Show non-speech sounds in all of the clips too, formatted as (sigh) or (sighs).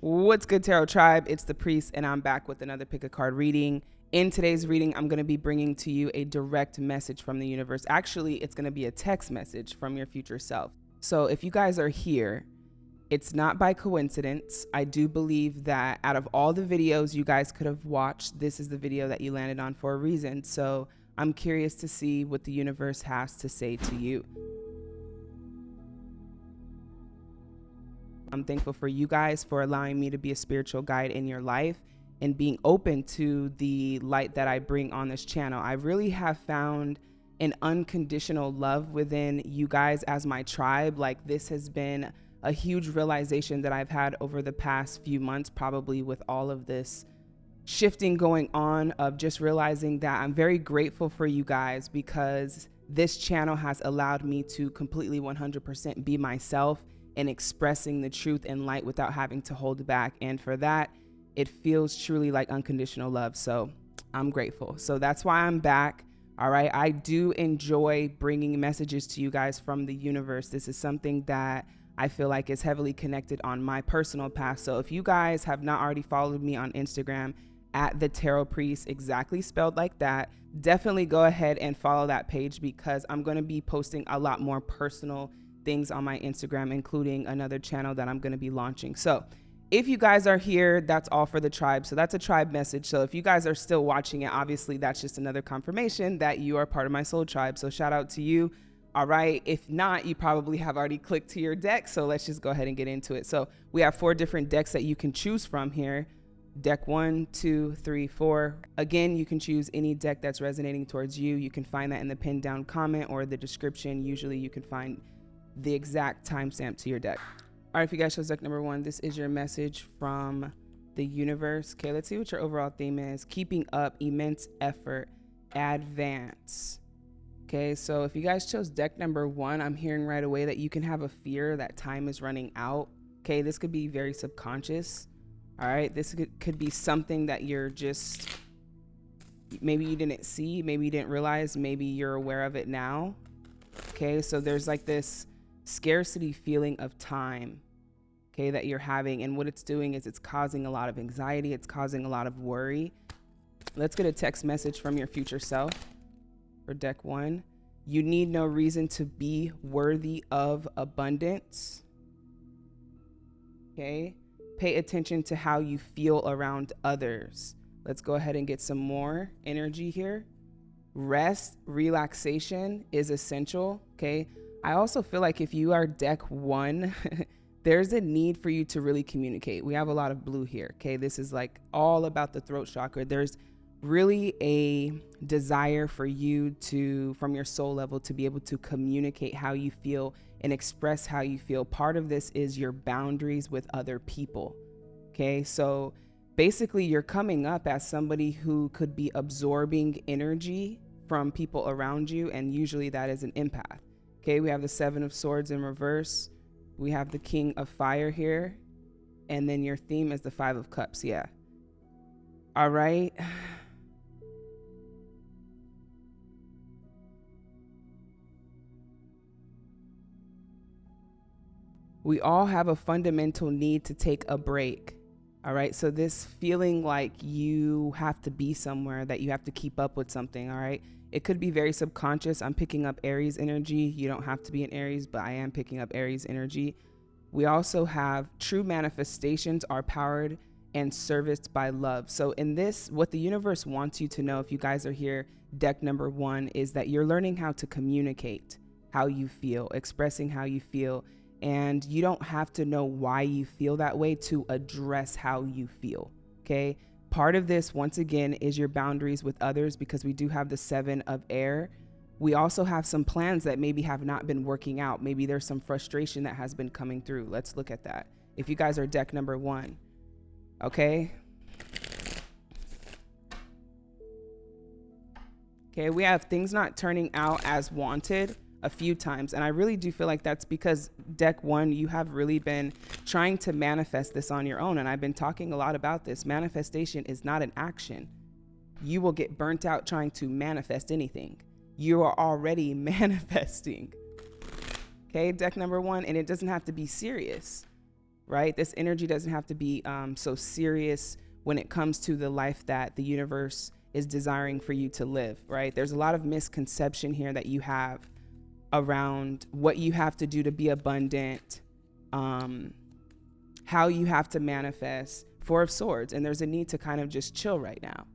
What's good, Tarot Tribe? It's the Priest, and I'm back with another pick a card reading. In today's reading, I'm going to be bringing to you a direct message from the universe. Actually, it's going to be a text message from your future self. So, if you guys are here, it's not by coincidence. I do believe that out of all the videos you guys could have watched, this is the video that you landed on for a reason. So, I'm curious to see what the universe has to say to you. I'm thankful for you guys for allowing me to be a spiritual guide in your life and being open to the light that I bring on this channel. I really have found an unconditional love within you guys as my tribe. Like, this has been a huge realization that I've had over the past few months, probably with all of this shifting going on, of just realizing that I'm very grateful for you guys because this channel has allowed me to completely 100% be myself and expressing the truth and light without having to hold back. And for that, it feels truly like unconditional love. So I'm grateful. So that's why I'm back. All right. I do enjoy bringing messages to you guys from the universe. This is something that I feel like is heavily connected on my personal path. So if you guys have not already followed me on Instagram at the Tarot Priest, exactly spelled like that, definitely go ahead and follow that page because I'm going to be posting a lot more personal things on my Instagram, including another channel that I'm going to be launching. So if you guys are here, that's all for the tribe. So that's a tribe message. So if you guys are still watching it, obviously that's just another confirmation that you are part of my soul tribe. So shout out to you. All right. If not, you probably have already clicked to your deck. So let's just go ahead and get into it. So we have four different decks that you can choose from here. Deck one, two, three, four. Again, you can choose any deck that's resonating towards you. You can find that in the pinned down comment or the description. Usually you can find the exact timestamp to your deck. All right, if you guys chose deck number one, this is your message from the universe. Okay, let's see what your overall theme is. Keeping up, immense effort, advance. Okay, so if you guys chose deck number one, I'm hearing right away that you can have a fear that time is running out. Okay, this could be very subconscious. All right, this could, be something that you're just, maybe you didn't see, maybe you didn't realize, maybe you're aware of it now. Okay, so there's like this scarcity feeling of time okay that you're having. And what it's doing is it's causing a lot of anxiety. It's causing a lot of worry. Let's get a text message from your future self for deck one. You need no reason to be worthy of abundance okay? Pay attention to how you feel around others. Let's go ahead and get some more energy here. Rest relaxation is essential okay I also feel like if you are deck one, (laughs) there's a need for you to really communicate. We have a lot of blue here. Okay. This is like all about the throat chakra. There's really a desire for you to, from your soul level, to be able to communicate how you feel and express how you feel. Part of this is your boundaries with other people. Okay. So basically, you're coming up as somebody who could be absorbing energy from people around you. And usually that is an empath. Okay, we have the Seven of Swords in reverse. We have the King of Fire here. And then your theme is the Five of Cups. Yeah. All right. (sighs) We all have a fundamental need to take a break. All right. So, this feeling like you have to be somewhere, that you have to keep up with something. All right. It could be very subconscious. I'm picking up Aries energy. You don't have to be an Aries, but I am picking up Aries energy. We also have true manifestations are powered and serviced by love. So, in this, what the universe wants you to know, if you guys are here, deck number one, is that you're learning how to communicate how you feel, expressing how you feel. And you don't have to know why you feel that way to address how you feel. Okay. Part of this, once again, is your boundaries with others because we do have the seven of air. We also have some plans that maybe have not been working out. Maybe there's some frustration that has been coming through. Let's look at that. If you guys are deck number one, okay. Okay, we have things not turning out as wanted a few times. And I really do feel like that's because deck one, you have really been trying to manifest this on your own. And I've been talking a lot about this. Manifestation is not an action. You will get burnt out trying to manifest anything. You are already (laughs) manifesting. Okay, deck number one, and it doesn't have to be serious. right? This energy doesn't have to be um, so serious when it comes to the life that the universe is desiring for you to live, right? There's a lot of misconception here that you have around what you have to do to be abundant, um, how you have to manifest. Four of Swords, and there's a need to kind of just chill right now.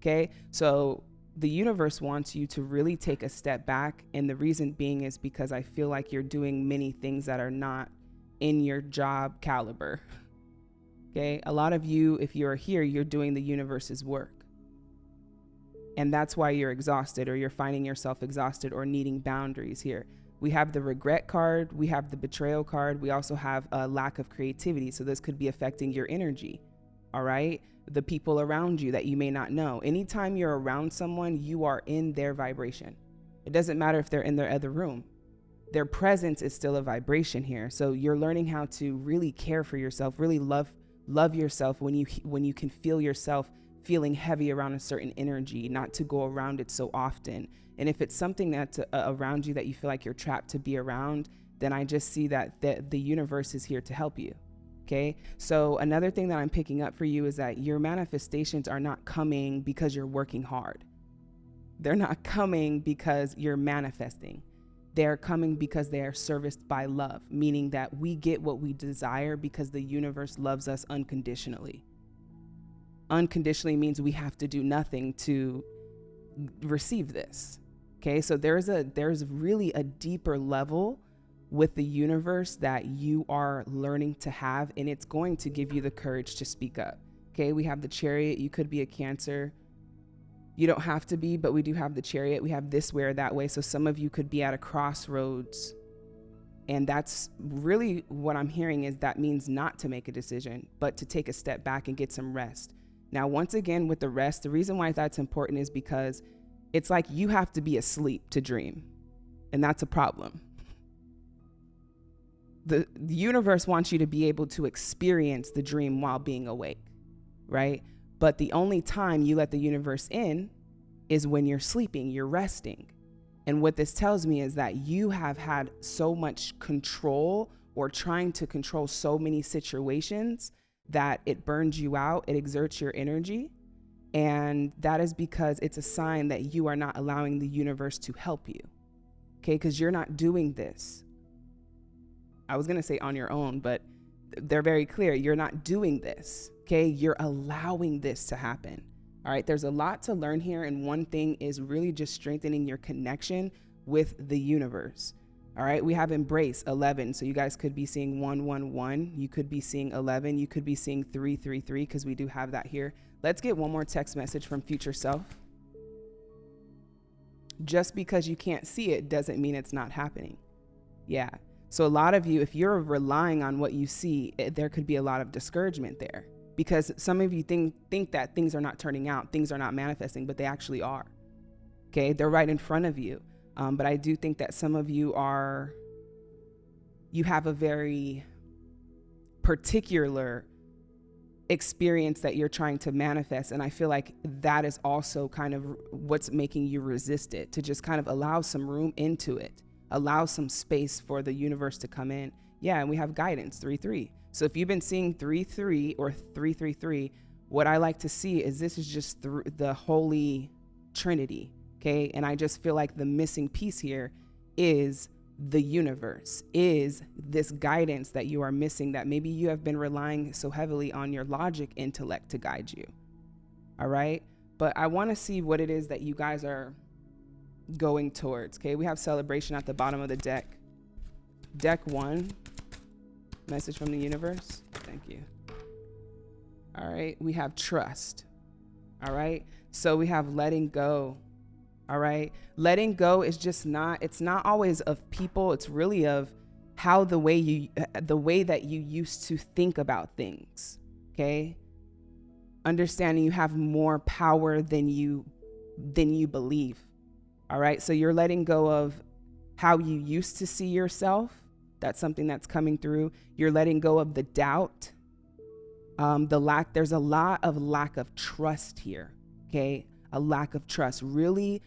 Okay, so the universe wants you to really take a step back, and the reason being is because I feel like you're doing many things that are not in your job caliber. (laughs) Okay, a lot of you, if you're here, you're doing the universe's work. And that's why you're exhausted or you're finding yourself exhausted or needing boundaries here. We have the regret card, we have the betrayal card, we also have a lack of creativity. So this could be affecting your energy. All right. The people around you that you may not know. Anytime you're around someone, you are in their vibration. It doesn't matter if they're in their other room. Their presence is still a vibration here. So you're learning how to really care for yourself, really love love yourself when you when you can feel yourself feeling heavy around a certain energy, not to go around it so often. And if it's something that's uh, around you that you feel like you're trapped to be around, then I just see that the, the universe is here to help you. Okay. So, another thing that I'm picking up for you is that your manifestations are not coming because you're working hard. They're not coming because you're manifesting. They're coming because they are serviced by love, meaning that we get what we desire because the universe loves us unconditionally unconditionally means we have to do nothing to receive this. Okay, so there's a there's really a deeper level with the universe that you are learning to have, and it's going to give you the courage to speak up. Okay, we have the chariot. You could be a cancer. You don't have to be, but we do have the chariot. We have this way or that way. So some of you could be at a crossroads. And that's really what I'm hearing is that means not to make a decision, but to take a step back and get some rest. Now, once again, with the rest, the reason why that's important is because it's like you have to be asleep to dream, and that's a problem. The, the universe wants you to be able to experience the dream while being awake, right? But the only time you let the universe in is when you're sleeping, you're resting. And what this tells me is that you have had so much control or trying to control so many situations that it burns you out, it exerts your energy. And that is because it's a sign that you are not allowing the universe to help you. Okay, because you're not doing this. I was going to say on your own, but they're very clear. You're not doing this. Okay, you're allowing this to happen. All right, there's a lot to learn here. And one thing is really just strengthening your connection with the universe. All right, we have embrace 11. So you guys could be seeing 111. You could be seeing 11. You could be seeing 333 because we do have that here. Let's get one more text message from future self. Just because you can't see it doesn't mean it's not happening. Yeah. So a lot of you, if you're relying on what you see, it, there could be a lot of discouragement there because some of you think think that things are not turning out, things are not manifesting, but they actually are. Okay, they're right in front of you. Um, but I do think that some of you are, you have a very particular experience that you're trying to manifest. And I feel like that is also kind of what's making you resist it, to just kind of allow some room into it, allow some space for the universe to come in. Yeah, and we have guidance 3 3. So if you've been seeing 3 3 or 333, what I like to see is this is just through the Holy Trinity Okay. And I just feel like the missing piece here is the universe, is this guidance that you are missing that maybe you have been relying so heavily on your logic intellect to guide you. All right. But I want to see what it is that you guys are going towards. Okay. We have celebration at the bottom of the deck. Deck one, message from the universe. Thank you. All right. We have trust. All right. So we have letting go all right. Letting go is just not, it's not always of people, it's really of how the way you, the way that you used to think about things. Okay. Understanding you have more power than you, than you believe. All right. So you're letting go of how you used to see yourself. That's something that's coming through. You're letting go of the doubt. Um, the lack, there's a lot of lack of trust here. Okay. A lack of trust. Really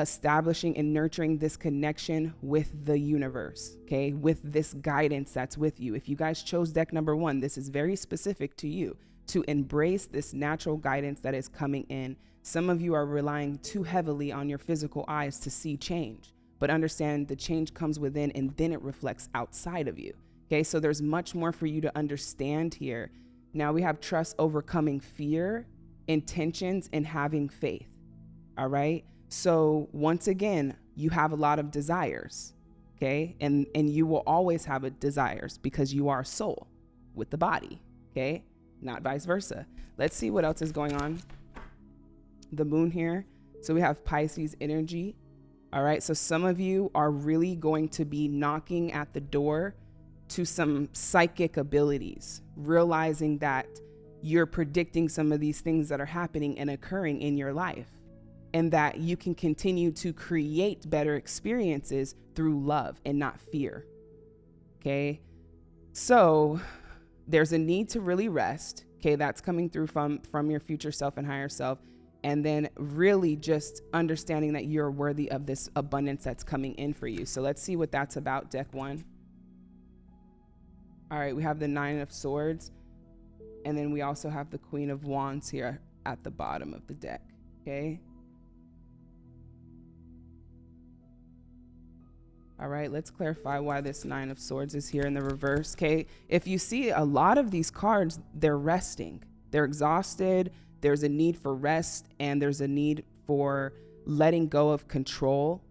establishing and nurturing this connection with the universe, okay, with this guidance that's with you. If you guys chose deck number one, this is very specific to you to embrace this natural guidance that is coming in. Some of you are relying too heavily on your physical eyes to see change, but understand the change comes within and then it reflects outside of you. Okay, so there's much more for you to understand here. Now we have trust overcoming fear, intentions, and having faith. All right. So once again, you have a lot of desires, okay? And and you will always have a desires because you are soul with the body, okay? Not vice versa. Let's see what else is going on. The moon here. So we have Pisces energy. All right. So some of you are really going to be knocking at the door to some psychic abilities, realizing that you're predicting some of these things that are happening and occurring in your life and that you can continue to create better experiences through love and not fear. Okay. So there's a need to really rest. Okay. That's coming through from, from your future self and higher self. And then really just understanding that you're worthy of this abundance that's coming in for you. So let's see what that's about, deck one. All right, we have the Nine of Swords. And then we also have the Queen of Wands here at the bottom of the deck. Okay. All right, let's clarify why this Nine of Swords is here in the reverse. Okay, if you see a lot of these cards, they're resting, they're exhausted, there's a need for rest, and there's a need for letting go of control.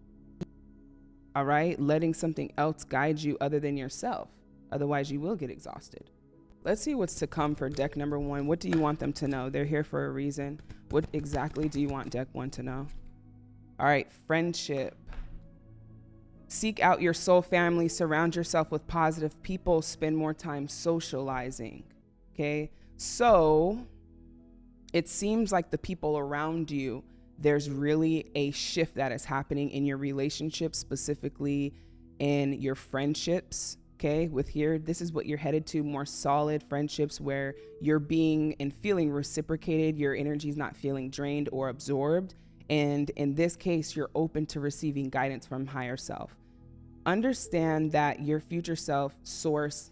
All right, letting something else guide you other than yourself. Otherwise, you will get exhausted. Let's see what's to come for deck number one. What do you want them to know? They're here for a reason. What exactly do you want deck one to know? All right, friendship. Seek out your soul family, surround yourself with positive people, spend more time socializing. Okay. So it seems like the people around you, there's really a shift that is happening in your relationships, specifically in your friendships. Okay, with here, this is what you're headed to more solid friendships where you're being and feeling reciprocated, your energy is not feeling drained or absorbed. And in this case, you're open to receiving guidance from higher self understand that your future self, source,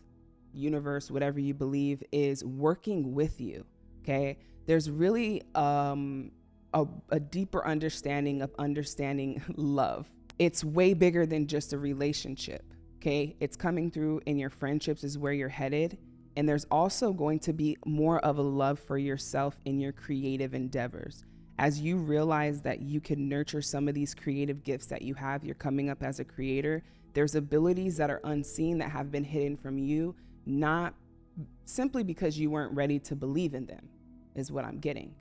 universe, whatever you believe, is working with you. Okay. There's really um, a, a deeper understanding of understanding (laughs) love. It's way bigger than just a relationship. Okay. It's coming through in your friendships, is where you're headed. And there's also going to be more of a love for yourself in your creative endeavors. As you realize that you can nurture some of these creative gifts that you have, you're coming up as a creator, there's abilities that are unseen that have been hidden from you, not simply because you weren't ready to believe in them, is what I'm getting.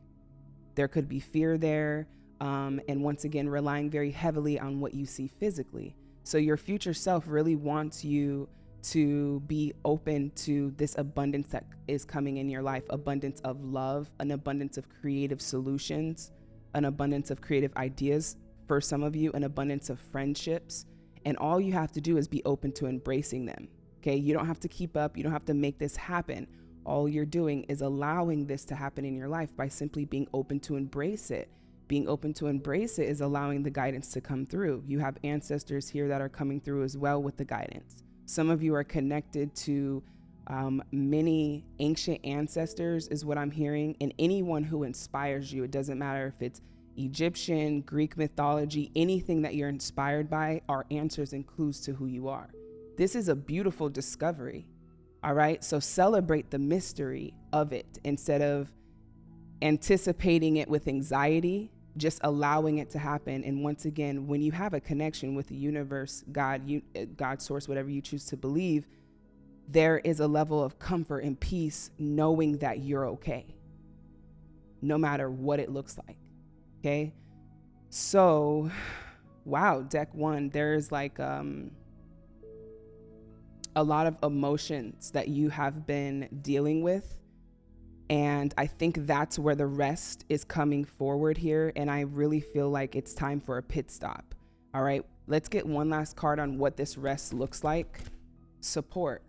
There could be fear there. Um, and once again, relying very heavily on what you see physically. So your future self really wants you to be open to this abundance that is coming in your life abundance of love, an abundance of creative solutions, an abundance of creative ideas for some of you, an abundance of friendships, and all you have to do is be open to embracing them. Okay. You don't have to keep up. You don't have to make this happen. All you're doing is allowing this to happen in your life by simply being open to embrace it. Being open to embrace it is allowing the guidance to come through. You have ancestors here that are coming through as well with the guidance. Some of you are connected to um, many ancient ancestors, is what I'm hearing, and anyone who inspires you. It doesn't matter if it's Egyptian, Greek mythology, anything that you're inspired by are answers and clues to who you are. This is a beautiful discovery. All right. So celebrate the mystery of it instead of anticipating it with anxiety, just allowing it to happen. And once again, when you have a connection with the universe, God, you, uh, God source, whatever you choose to believe, there is a level of comfort and peace knowing that you're okay, no matter what it looks like. Okay. So, (sighs) wow, deck one, there's like um, a lot of emotions that you have been dealing with. And I think that's where the rest is coming forward here. And I really feel like it's time for a pit stop. All right. Let's get one last card on what this rest looks like. Support.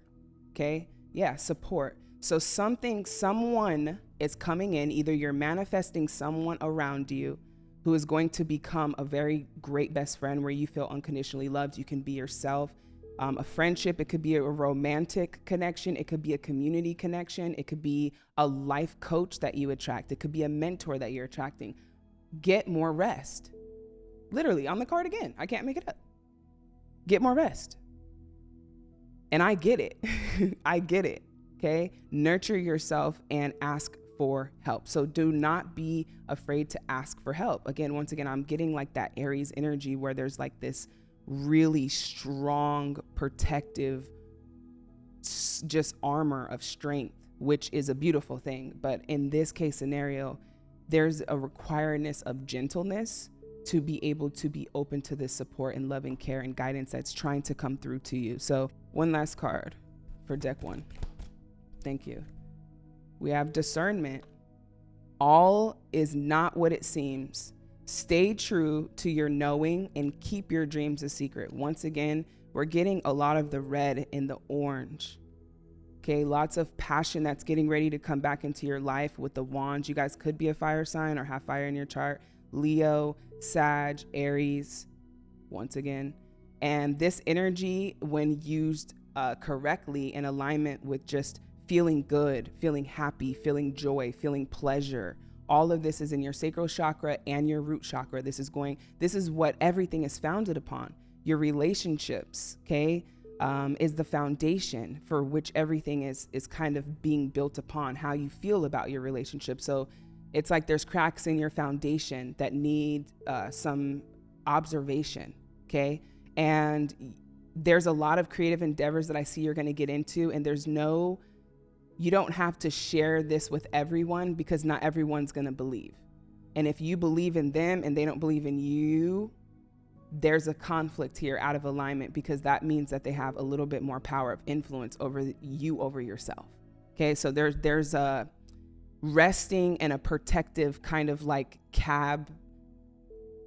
Okay. Yeah, support. So something, someone is coming in, either you're manifesting someone around you who is going to become a very great best friend where you feel unconditionally loved. You can be yourself. Um, a friendship, it could be a romantic connection, it could be a community connection, it could be a life coach that you attract, it could be a mentor that you're attracting. Get more rest. Literally on the card again. I can't make it up. Get more rest. And I get it. (laughs) I get it. Okay. Nurture yourself and ask for help. So do not be afraid to ask for help. Again, once again, I'm getting like that Aries energy where there's like this really strong, protective, just armor of strength, which is a beautiful thing. But in this case scenario, there's a requiredness of gentleness to be able to be open to this support and loving care and guidance that's trying to come through to you. So, one last card for deck one. Thank you. We have discernment. All is not what it seems. Stay true to your knowing and keep your dreams a secret. Once again, we're getting a lot of the red and the orange. Okay, lots of passion that's getting ready to come back into your life with the wands. You guys could be a fire sign or have fire in your chart. Leo, Sag, Aries, once again. And this energy, when used uh, correctly in alignment with just feeling good, feeling happy, feeling joy, feeling pleasure, all of this is in your sacral chakra and your root chakra. This is going, this is what everything is founded upon. Your relationships, okay, um, is the foundation for which everything is is kind of being built upon. How you feel about your relationship. So it's like there's cracks in your foundation that need uh, some observation, okay? And there's a lot of creative endeavors that I see you're going to get into, and there's no, you don't have to share this with everyone because not everyone's going to believe. And if you believe in them and they don't believe in you, there's a conflict here out of alignment because that means that they have a little bit more power of influence over you over yourself. Okay, so there's there's a resting and a protective kind of like cab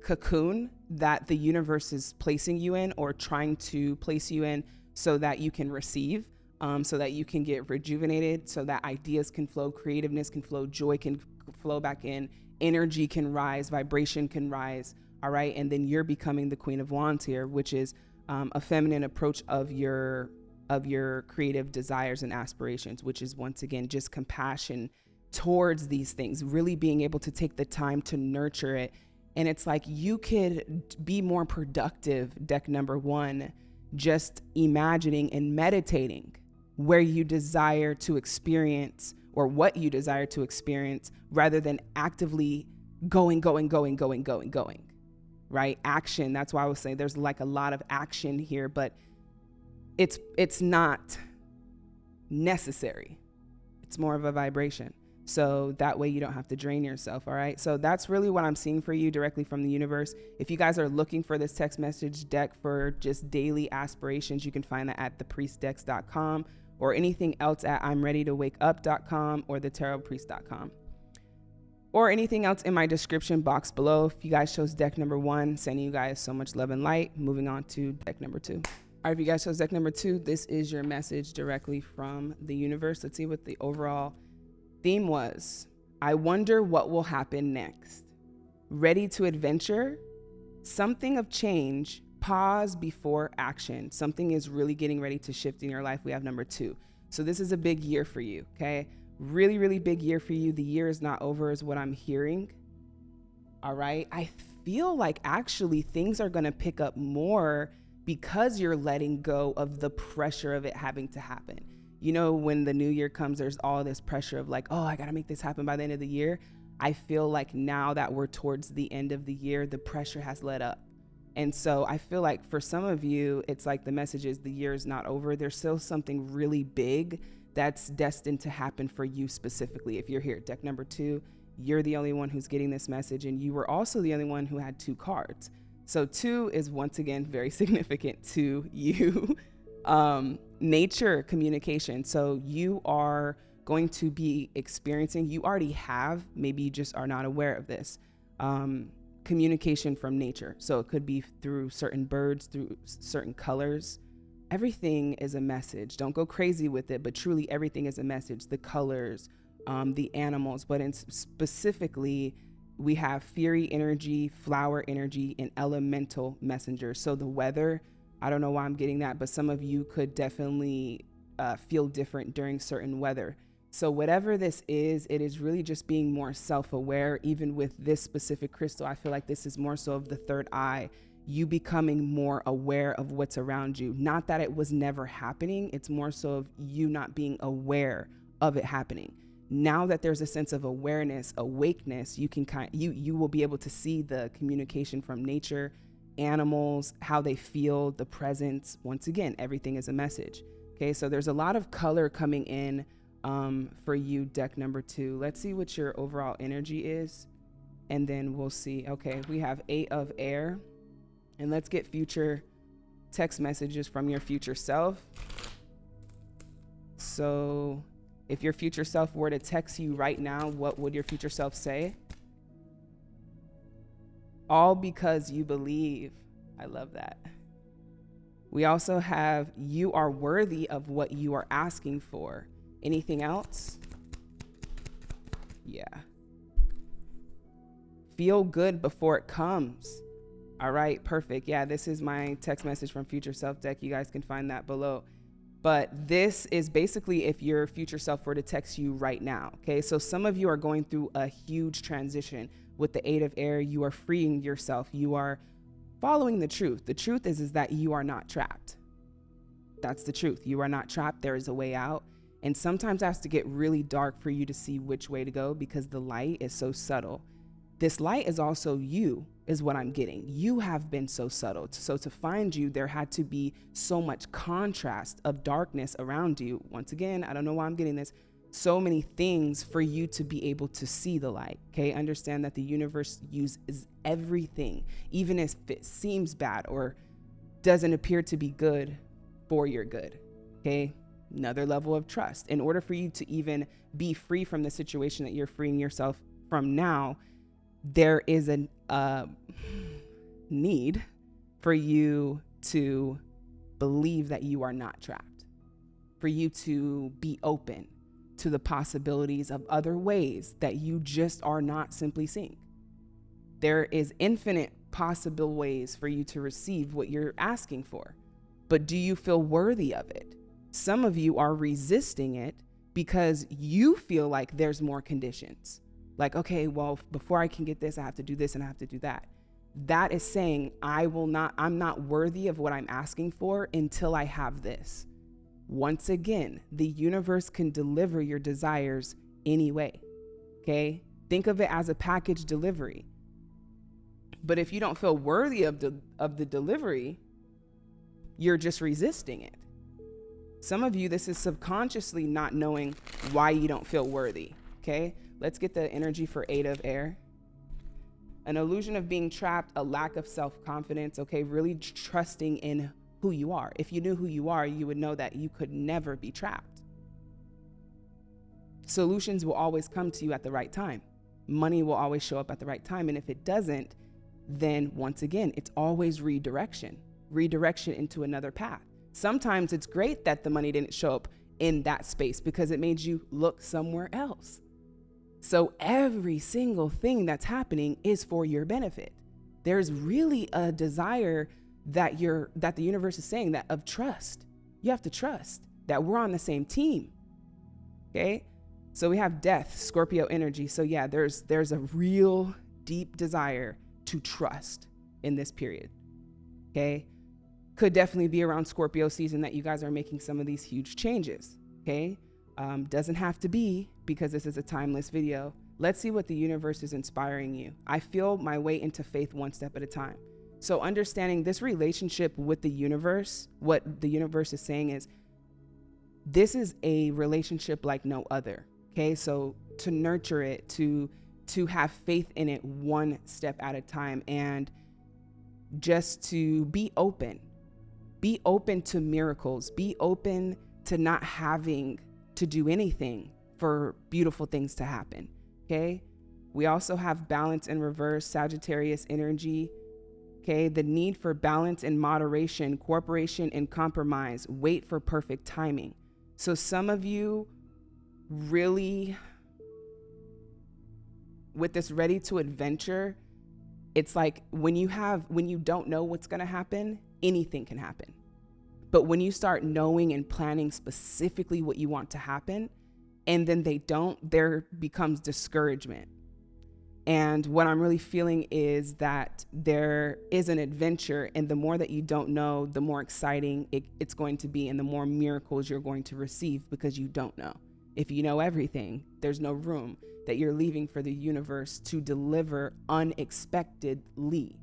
cocoon that the universe is placing you in or trying to place you in so that you can receive, um, so that you can get rejuvenated, so that ideas can flow, creativeness can flow, joy can flow back in, energy can rise, vibration can rise. All right. And then you're becoming the queen of wands here, which is um, a feminine approach of your of your creative desires and aspirations, which is once again just compassion towards these things, really being able to take the time to nurture it. And it's like you could be more productive, deck number one, just imagining and meditating where you desire to experience or what you desire to experience rather than actively going, going, going, going, going, going. Right? Action. That's why I was saying there's like a lot of action here, but it's it's not necessary. It's more of a vibration. So that way you don't have to drain yourself. All right. So that's really what I'm seeing for you directly from the universe. If you guys are looking for this text message deck for just daily aspirations, you can find that at thepriestdecks.com or anything else at I'm ready to wake up.com or thetarotpriest.com or anything else in my description box below. If you guys chose deck number one, sending you guys so much love and light. Moving on to deck number two. All right, if you guys chose deck number two, this is your message directly from the universe. Let's see what the overall theme was I wonder what will happen next. Ready to adventure? Something of change, pause before action. Something is really getting ready to shift in your life. We have number two. So, this is a big year for you, okay? Really, really big year for you. The year is not over, is what I'm hearing. All right. I feel like actually things are going to pick up more because you're letting go of the pressure of it having to happen you know, when the new year comes, there's all this pressure of like, oh, I got to make this happen by the end of the year. I feel like now that we're towards the end of the year, the pressure has let up. And so I feel like for some of you, it's like the message is the year is not over. There's still something really big that's destined to happen for you specifically. If you're here at deck number two, you're the only one who's getting this message, and you were also the only one who had two cards. So, two is once again very (laughs) significant to you. (laughs) um, nature communication. So you are going to be experiencing, you already have, maybe you just are not aware of this, um, communication from nature. So it could be through certain birds, through certain colors. Everything is a message. Don't go crazy with it, but truly everything is a message. The colors, um, the animals, but in specifically we have fury energy, flower energy, and elemental messengers. So the weather, I don't know why I'm getting that, but some of you could definitely uh, feel different during certain weather. So, whatever this is, it is really just being more self aware. Even with this specific crystal, I feel like this is more so of the third eye, you becoming more aware of what's around you. Not that it was never happening, it's more so of you not being aware of it happening. Now that there's a sense of awareness, awakeness, you can kind you you will be able to see the communication from nature, animals, how they feel, the presence. Once again, everything is a message. Okay, so there's a lot of color coming in um, for you, deck number two. Let's see what your overall energy is, and then we'll see. Okay, we have eight of air, and let's get future text messages from your future self. So, if your future self were to text you right now, what would your future self say? All because you believe. I love that. We also have you are worthy of what you are asking for. Anything else? Yeah. Feel good before it comes. All right, perfect. Yeah, this is my text message from Future Self deck. You guys can find that below. But this is basically if your future self were to text you right now. Okay, so some of you are going through a huge transition with the eight of air. You are freeing yourself. You are following the truth. The truth is, is that you are not trapped. That's the truth. You are not trapped. There is a way out. And sometimes it has to get really dark for you to see which way to go because the light is so subtle. This light is also you, is what I'm getting. You have been so subtle. So to find you, there had to be so much contrast of darkness around you. Once again, I don't know why I'm getting this so many things for you to be able to see the light. Okay, understand that the universe uses everything, even if it seems bad or doesn't appear to be good, for your good. Okay, another level of trust. In order for you to even be free from the situation that you're freeing yourself from now, there is a uh, need for you to believe that you are not trapped, for you to be open to the possibilities of other ways that you just are not simply seeing. There is infinite possible ways for you to receive what you're asking for. But do you feel worthy of it? Some of you are resisting it because you feel like there's more conditions. Like, okay, well, before I can get this, I have to do this and I have to do that. That is saying, I will not, I'm not worthy of what I'm asking for until I have this. Once again, the universe can deliver your desires anyway. Okay? Think of it as a package delivery. But if you don't feel worthy of the of the delivery, you're just resisting it. Some of you this is subconsciously not knowing why you don't feel worthy, okay? Let's get the energy for 8 of air. An illusion of being trapped, a lack of self-confidence, okay? Really trusting in who you are. If you knew who you are, you would know that you could never be trapped. Solutions will always come to you at the right time. Money will always show up at the right time. And if it doesn't, then once again, it's always redirection, redirection into another path. Sometimes it's great that the money didn't show up in that space because it made you look somewhere else. So every single thing that's happening is for your benefit. There's really a desire that you're that the universe is saying that of trust. You have to trust that we're on the same team. Okay? So we have death, Scorpio energy. So yeah, there's there's a real deep desire to trust in this period. Okay? Could definitely be around Scorpio season that you guys are making some of these huge changes. Okay? Um, doesn't have to be because this is a timeless video. Let's see what the universe is inspiring you. I feel my way into faith one step at a time. So understanding this relationship with the universe, what the universe is saying is this is a relationship like no other. Okay? So to nurture it, to to have faith in it one step at a time and just to be open. Be open to miracles. Be open to not having to do anything for beautiful things to happen. Okay? We also have balance in reverse, Sagittarius energy Okay, the need for balance and moderation, cooperation and compromise, wait for perfect timing. So some of you really with this ready to adventure, it's like when you have when you don't know what's going to happen, anything can happen. But when you start knowing and planning specifically what you want to happen, and then they don't, there becomes discouragement. And what I'm really feeling is that there is an adventure, and the more that you don't know, the more exciting it, it's going to be, and the more miracles you're going to receive because you don't know. If you know everything, there's no room that you're leaving for the universe to deliver unexpectedly.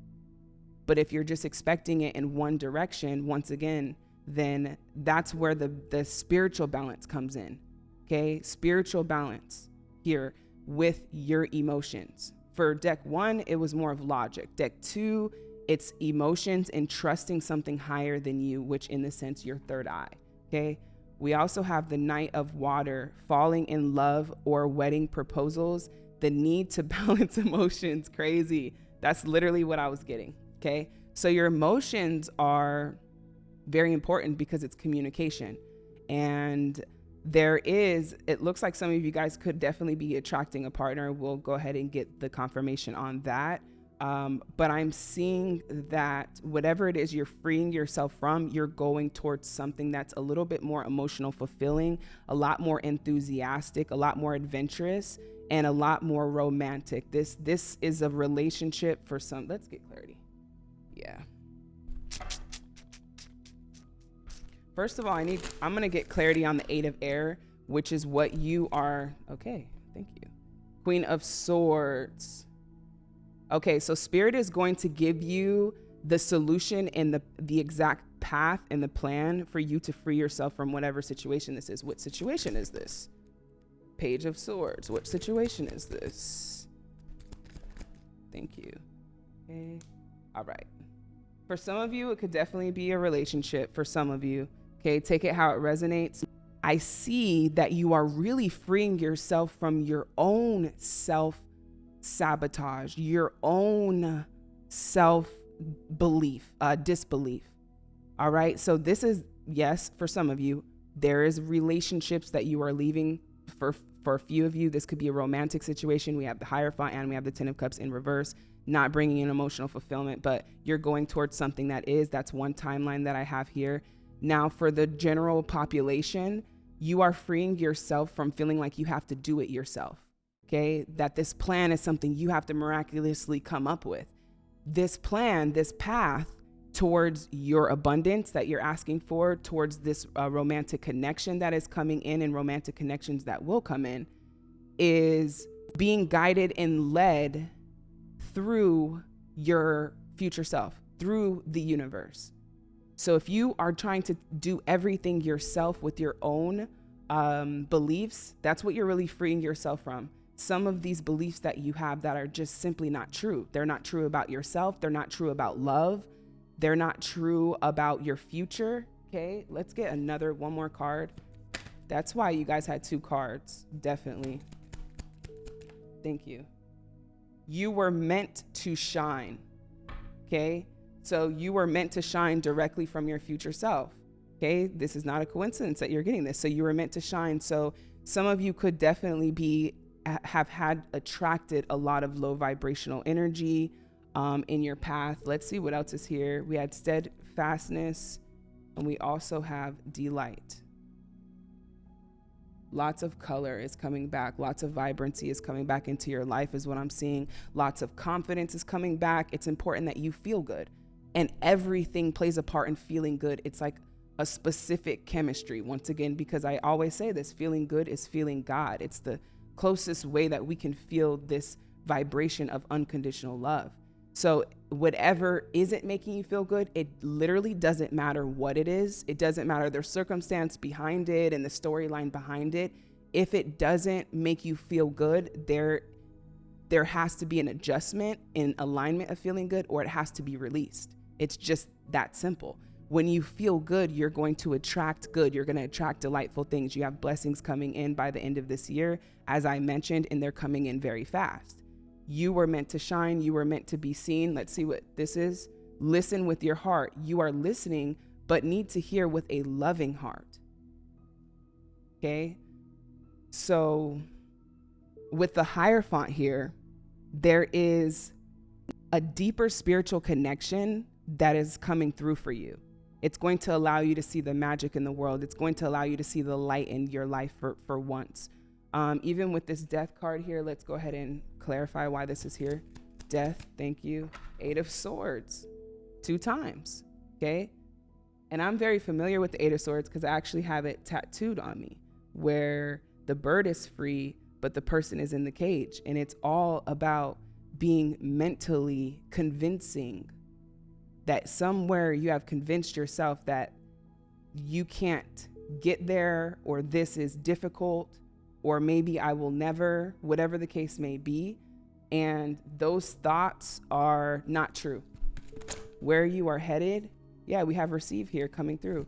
But if you're just expecting it in one direction, once again, then that's where the, the spiritual balance comes in. Okay, spiritual balance here with your emotions. For deck one, it was more of logic. Deck two, it's emotions and trusting something higher than you, which in the sense your third eye. Okay. We also have the Knight of Water, falling in love or wedding proposals, the need to (laughs) balance emotions. Crazy. That's literally what I was getting. Okay. So your emotions are very important because it's communication. And there is, it looks like some of you guys could definitely be attracting a partner. We'll go ahead and get the confirmation on that. Um, but I'm seeing that whatever it is you're freeing yourself from, you're going towards something that's a little bit more emotional fulfilling, a lot more enthusiastic, a lot more adventurous, and a lot more romantic. This this is a relationship for some. Let's get clarity. Yeah. First of all, I need, I'm going to get clarity on the Eight of Air, which is what you are. Okay, thank you. Queen of Swords. Okay, so Spirit is going to give you the solution and the, the exact path and the plan for you to free yourself from whatever situation this is. What situation is this? Page of Swords. What situation is this? Thank you. Okay. All right. For some of you, it could definitely be a relationship. For some of you, Okay, take it how it resonates. I see that you are really freeing yourself from your own self sabotage, your own self belief, uh, disbelief. All right. So, this is, yes, for some of you, there is relationships that you are leaving. For, for a few of you, this could be a romantic situation. We have the Hierophant and we have the Ten of Cups in reverse, not bringing in emotional fulfillment, but you're going towards something that is. That's one timeline that I have here. Now, for the general population, you are freeing yourself from feeling like you have to do it yourself. Okay. That this plan is something you have to miraculously come up with. This plan, this path towards your abundance that you're asking for, towards this uh, romantic connection that is coming in and romantic connections that will come in, is being guided and led through your future self, through the universe. So if you are trying to do everything yourself with your own um, beliefs, that's what you're really freeing yourself from. Some of these beliefs that you have that are just simply not true. They're not true about yourself. They're not true about love. They're not true about your future. Okay, let's get another one more card. That's why you guys had two cards. Definitely. Thank you. You were meant to shine. Okay. So you were meant to shine directly from your future self. Okay, this is not a coincidence that you're getting this. So you were meant to shine. So some of you could definitely be have had attracted a lot of low vibrational energy um, in your path. Let's see what else is here. We had steadfastness, and we also have delight. Lots of color is coming back. Lots of vibrancy is coming back into your life, is what I'm seeing. Lots of confidence is coming back. It's important that you feel good and everything plays a part in feeling good. It's like a specific chemistry, once again, because I always say this feeling good is feeling God. It's the closest way that we can feel this vibration of unconditional love. So, whatever isn't making you feel good, it literally doesn't matter what it is. It doesn't matter the circumstance behind it and the storyline behind it. If it doesn't make you feel good, there there has to be an adjustment in alignment of feeling good or it has to be released. It's just that simple. When you feel good, you're going to attract good. You're going to attract delightful things. You have blessings coming in by the end of this year, as I mentioned, and they're coming in very fast. You were meant to shine. You were meant to be seen. Let's see what this is. Listen with your heart. You are listening, but need to hear with a loving heart. Okay? So, with the Hierophant here, there is a deeper spiritual connection that is coming through for you. It's going to allow you to see the magic in the world. It's going to allow you to see the light in your life for, for once. Um, even with this death card here, let's go ahead and clarify why this is here. Death, thank you. Eight of Swords, two times. Okay. And I'm very familiar with the Eight of Swords because I actually have it tattooed on me where the bird is free, but the person is in the cage. And it's all about being mentally convincing that somewhere you have convinced yourself that you can't get there or this is difficult or maybe I will never, whatever the case may be. And those thoughts are not true. Where you are headed, yeah, we have receive here coming through.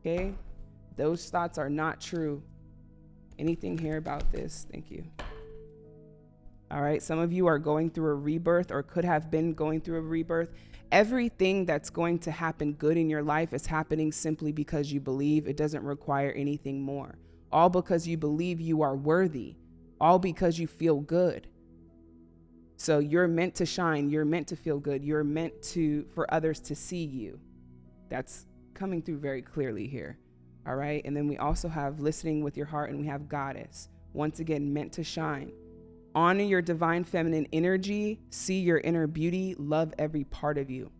Okay? Those thoughts are not true. Anything here about this? Thank you. All right. Some of you are going through a rebirth or could have been going through a rebirth. Everything that's going to happen good in your life is happening simply because you believe. It doesn't require anything more. All because you believe you are worthy. All because you feel good. So you're meant to shine. You're meant to feel good. You're meant to for others to see you. That's coming through very clearly here. All right. And then we also have listening with your heart and we have goddess. Once again, meant to shine. Honor your divine feminine energy, see your inner beauty, love every part of you.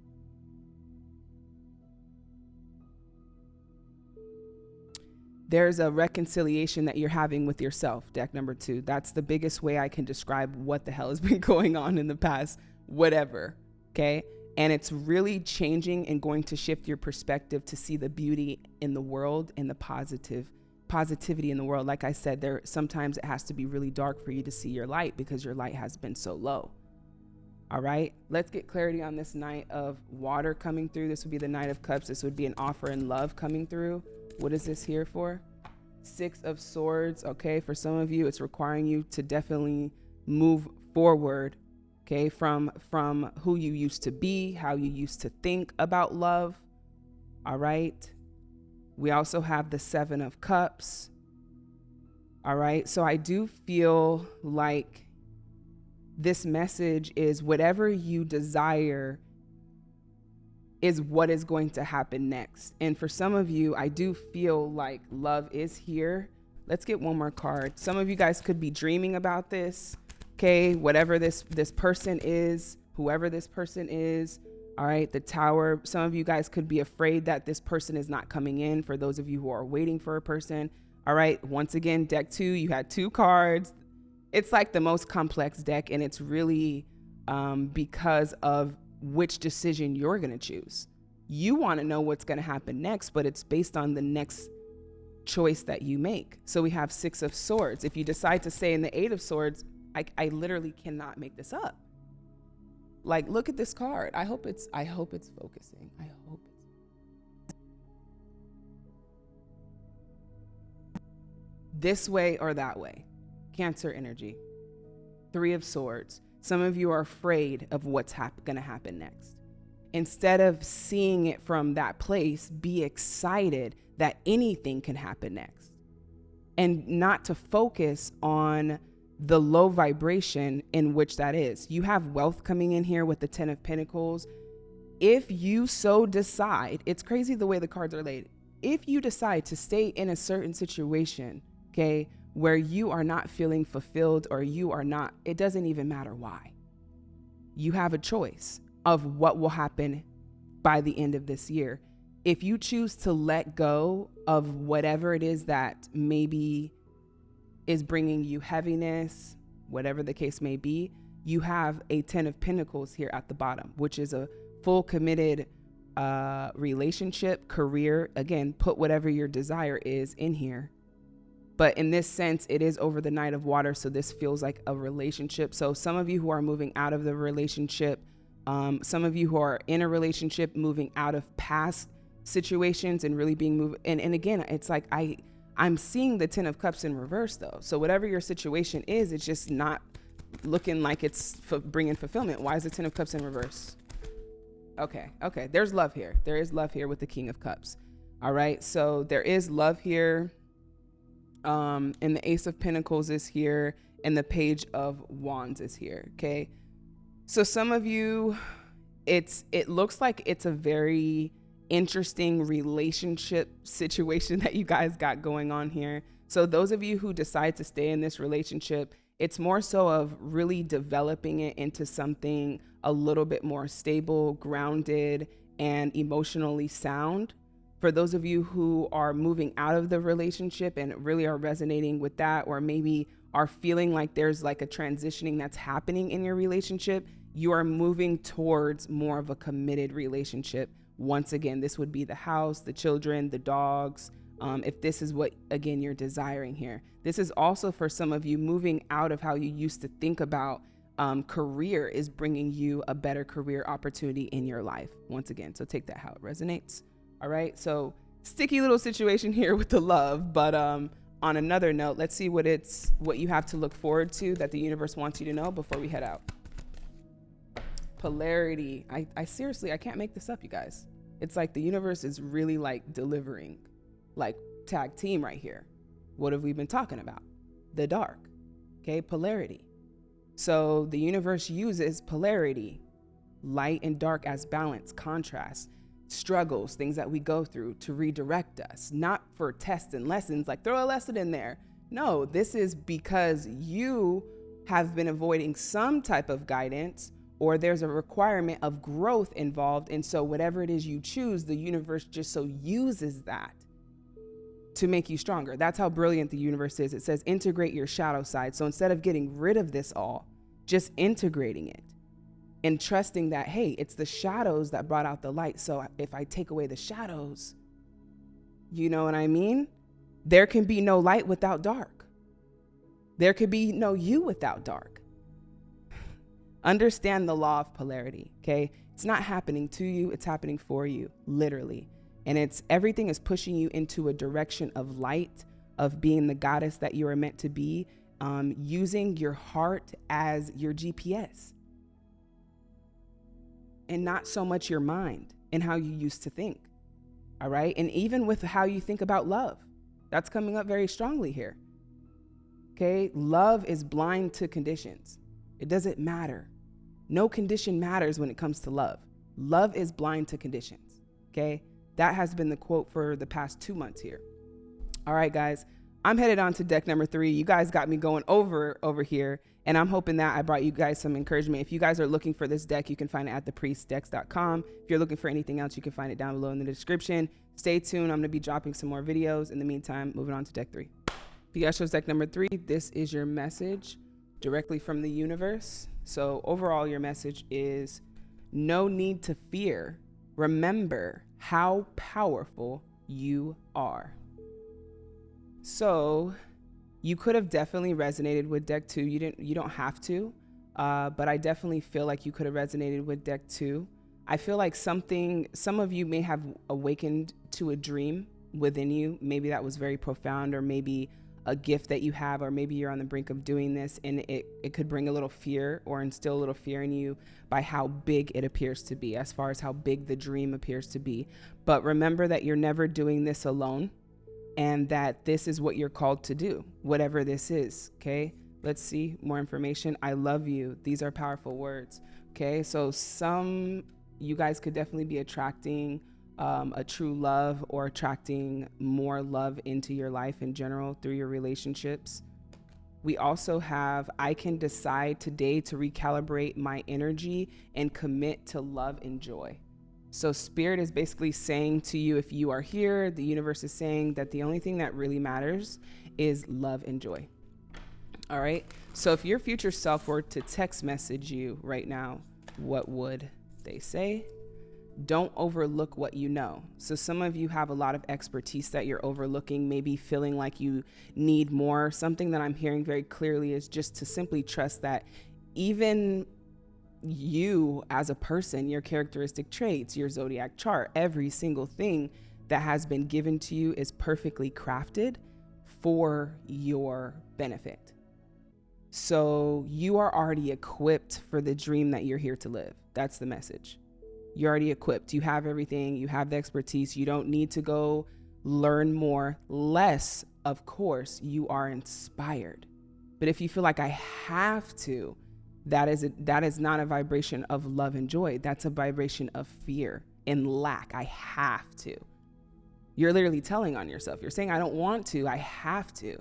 There's a reconciliation that you're having with yourself, deck number two. That's the biggest way I can describe what the hell has (laughs) been going on in the past, whatever. Okay. And it's really changing and going to shift your perspective to see the beauty in the world and the positive positivity in the world. Like I said, there sometimes it has to be really dark for you to see your light because your light has been so low. All right, let's get clarity on this Knight of water coming through. This would be the Knight of Cups. This would be an offer in love coming through. What is this here for? Six of Swords. Okay, for some of you, it's requiring you to definitely move forward. Okay, from from who you used to be, how you used to think about love. All right. We also have the Seven of Cups. All right. So I do feel like this message is whatever you desire is what is going to happen next. And for some of you, I do feel like love is here. Let's get one more card. Some of you guys could be dreaming about this. Okay, whatever this this person is, whoever this person is, all right, the tower. Some of you guys could be afraid that this person is not coming in for those of you who are waiting for a person. All right, once again, deck two, you had two cards. It's like the most complex deck, and it's really um, because of which decision you're going to choose. You want to know what's going to happen next, but it's based on the next choice that you make. So we have Six of Swords. If you decide to stay in the Eight of Swords, I, I literally cannot make this up. Like, look at this card. I hope it's, I hope it's focusing. I hope it's. This way or that way. Cancer energy. Three of Swords. Some of you are afraid of what's hap- going to happen next. Instead of seeing it from that place, be excited that anything can happen next. And not to focus on the low vibration in which that is. You have wealth coming in here with the 10 of pentacles. If you so decide, it's crazy the way the cards are laid. If you decide to stay in a certain situation, okay, where you are not feeling fulfilled or you are not, it doesn't even matter why. You have a choice of what will happen by the end of this year. If you choose to let go of whatever it is that maybe is bringing you heaviness, whatever the case may be, you have a 10 of pentacles here at the bottom, which is a full committed uh, relationship, career. Again, put whatever your desire is in here. But in this sense, it is over the Knight of water. So this feels like a relationship. So some of you who are moving out of the relationship, um, some of you who are in a relationship, moving out of past situations and really being moved. And, and again, it's like I, I'm seeing the 10 of cups in reverse though. So whatever your situation is, it's just not looking like it's bringing fulfillment. Why is the 10 of cups in reverse? Okay. Okay. There's love here. There is love here with the king of cups. All right. So there is love here. Um, and the ace of pentacles is here and the page of wands is here, okay? So some of you it's it looks like it's a very interesting relationship situation (laughs) that you guys got going on here. So those of you who decide to stay in this relationship, it's more so of really developing it into something a little bit more stable, grounded, and emotionally sound. For those of you who are moving out of the relationship and really are resonating with that, or maybe are feeling like there's like a transitioning that's happening in your relationship, you are moving towards more of a committed relationship. Once again, this would be the house, the children, the dogs. Um, if this is what, again, you're desiring here. This is also for some of you moving out of how you used to think about um, career is bringing you a better career opportunity in your life. Once again, so take that how it resonates. All right. So sticky little situation (laughs) here with the love, but um, on another note, let's see what it's what you have to look forward to that the universe wants you to know before we head out. Polarity. I, I seriously I can't make this up, you guys. It's like the universe is really like delivering, like tag team right here. What have we been talking about? The dark. Okay, polarity. So the universe uses polarity, light and dark as balance, contrast struggles, things that we go through to redirect us, not for tests and lessons, like throw a lesson in there. No, this is because you have been avoiding some type of guidance or there's a requirement of growth involved. And so, whatever it is you choose, the universe just so uses that to make you stronger. That's how brilliant the universe is. It says integrate your shadow side. So, instead of getting rid of this all, just integrating it and trusting that, hey, it's the shadows that brought out the light. So if I take away the shadows, you know what I mean? There can be no light without dark. There could be no you without dark. (sighs) Understand the law of polarity, okay? It's not happening to you, it's happening for you, literally. And it's everything is pushing you into a direction of light, of being the goddess that you are meant to be, um, using your heart as your GPS and not so much your mind and how you used to think. All right. And even with how you think about love, that's coming up very strongly here. Okay. Love is blind to conditions, it doesn't matter. No condition matters when it comes to love. Love is blind to conditions. Okay. That has been the quote for the past two months here. All right, guys. I'm headed on to deck number three. You guys got me going over over here. And I'm hoping that I brought you guys some encouragement. If you guys are looking for this deck, you can find it at thepriestdecks.com. If you're looking for anything else, you can find it down below in the description. Stay tuned. I'm going to be dropping some more videos. In the meantime, moving on to deck three. You guys deck number three, this is your message directly from the universe. So overall, your message is no need to fear. Remember how powerful you are. So you could have definitely resonated with deck two. You didn't. You don't have to, uh, but I definitely feel like you could have resonated with deck two. I feel like something. Some of you may have awakened to a dream within you. Maybe that was very profound, or maybe a gift that you have, or maybe you're on the brink of doing this, and it it could bring a little fear or instill a little fear in you by how big it appears to be, as far as how big the dream appears to be. But remember that you're never doing this alone and that this is what you're called to do, whatever this is. Okay. Let's see more information. I love you. These are powerful words. Okay. So, some you guys could definitely be attracting um, a true love or attracting more love into your life in general through your relationships. We also have I can decide today to recalibrate my energy and commit to love and joy. So, spirit is basically saying to you, if you are here, the universe is saying that the only thing that really matters is love and joy. All right. So, if your future self were to text message you right now, what would they say? Don't overlook what you know. So, some of you have a lot of expertise that you're overlooking, maybe feeling like you need more. Something that I'm hearing very clearly is just to simply trust that even you as a person, your characteristic traits, your zodiac chart, every single thing that has been given to you is perfectly crafted for your benefit. So you are already equipped for the dream that you're here to live. That's the message. You're already equipped. You have everything, you have the expertise. You don't need to go learn more. Less, of course, you are inspired. But if you feel like I have to, that is a, that is not a vibration of love and joy. That's a vibration of fear and lack. I have to. You're literally telling on yourself. You're saying I don't want to, I have to.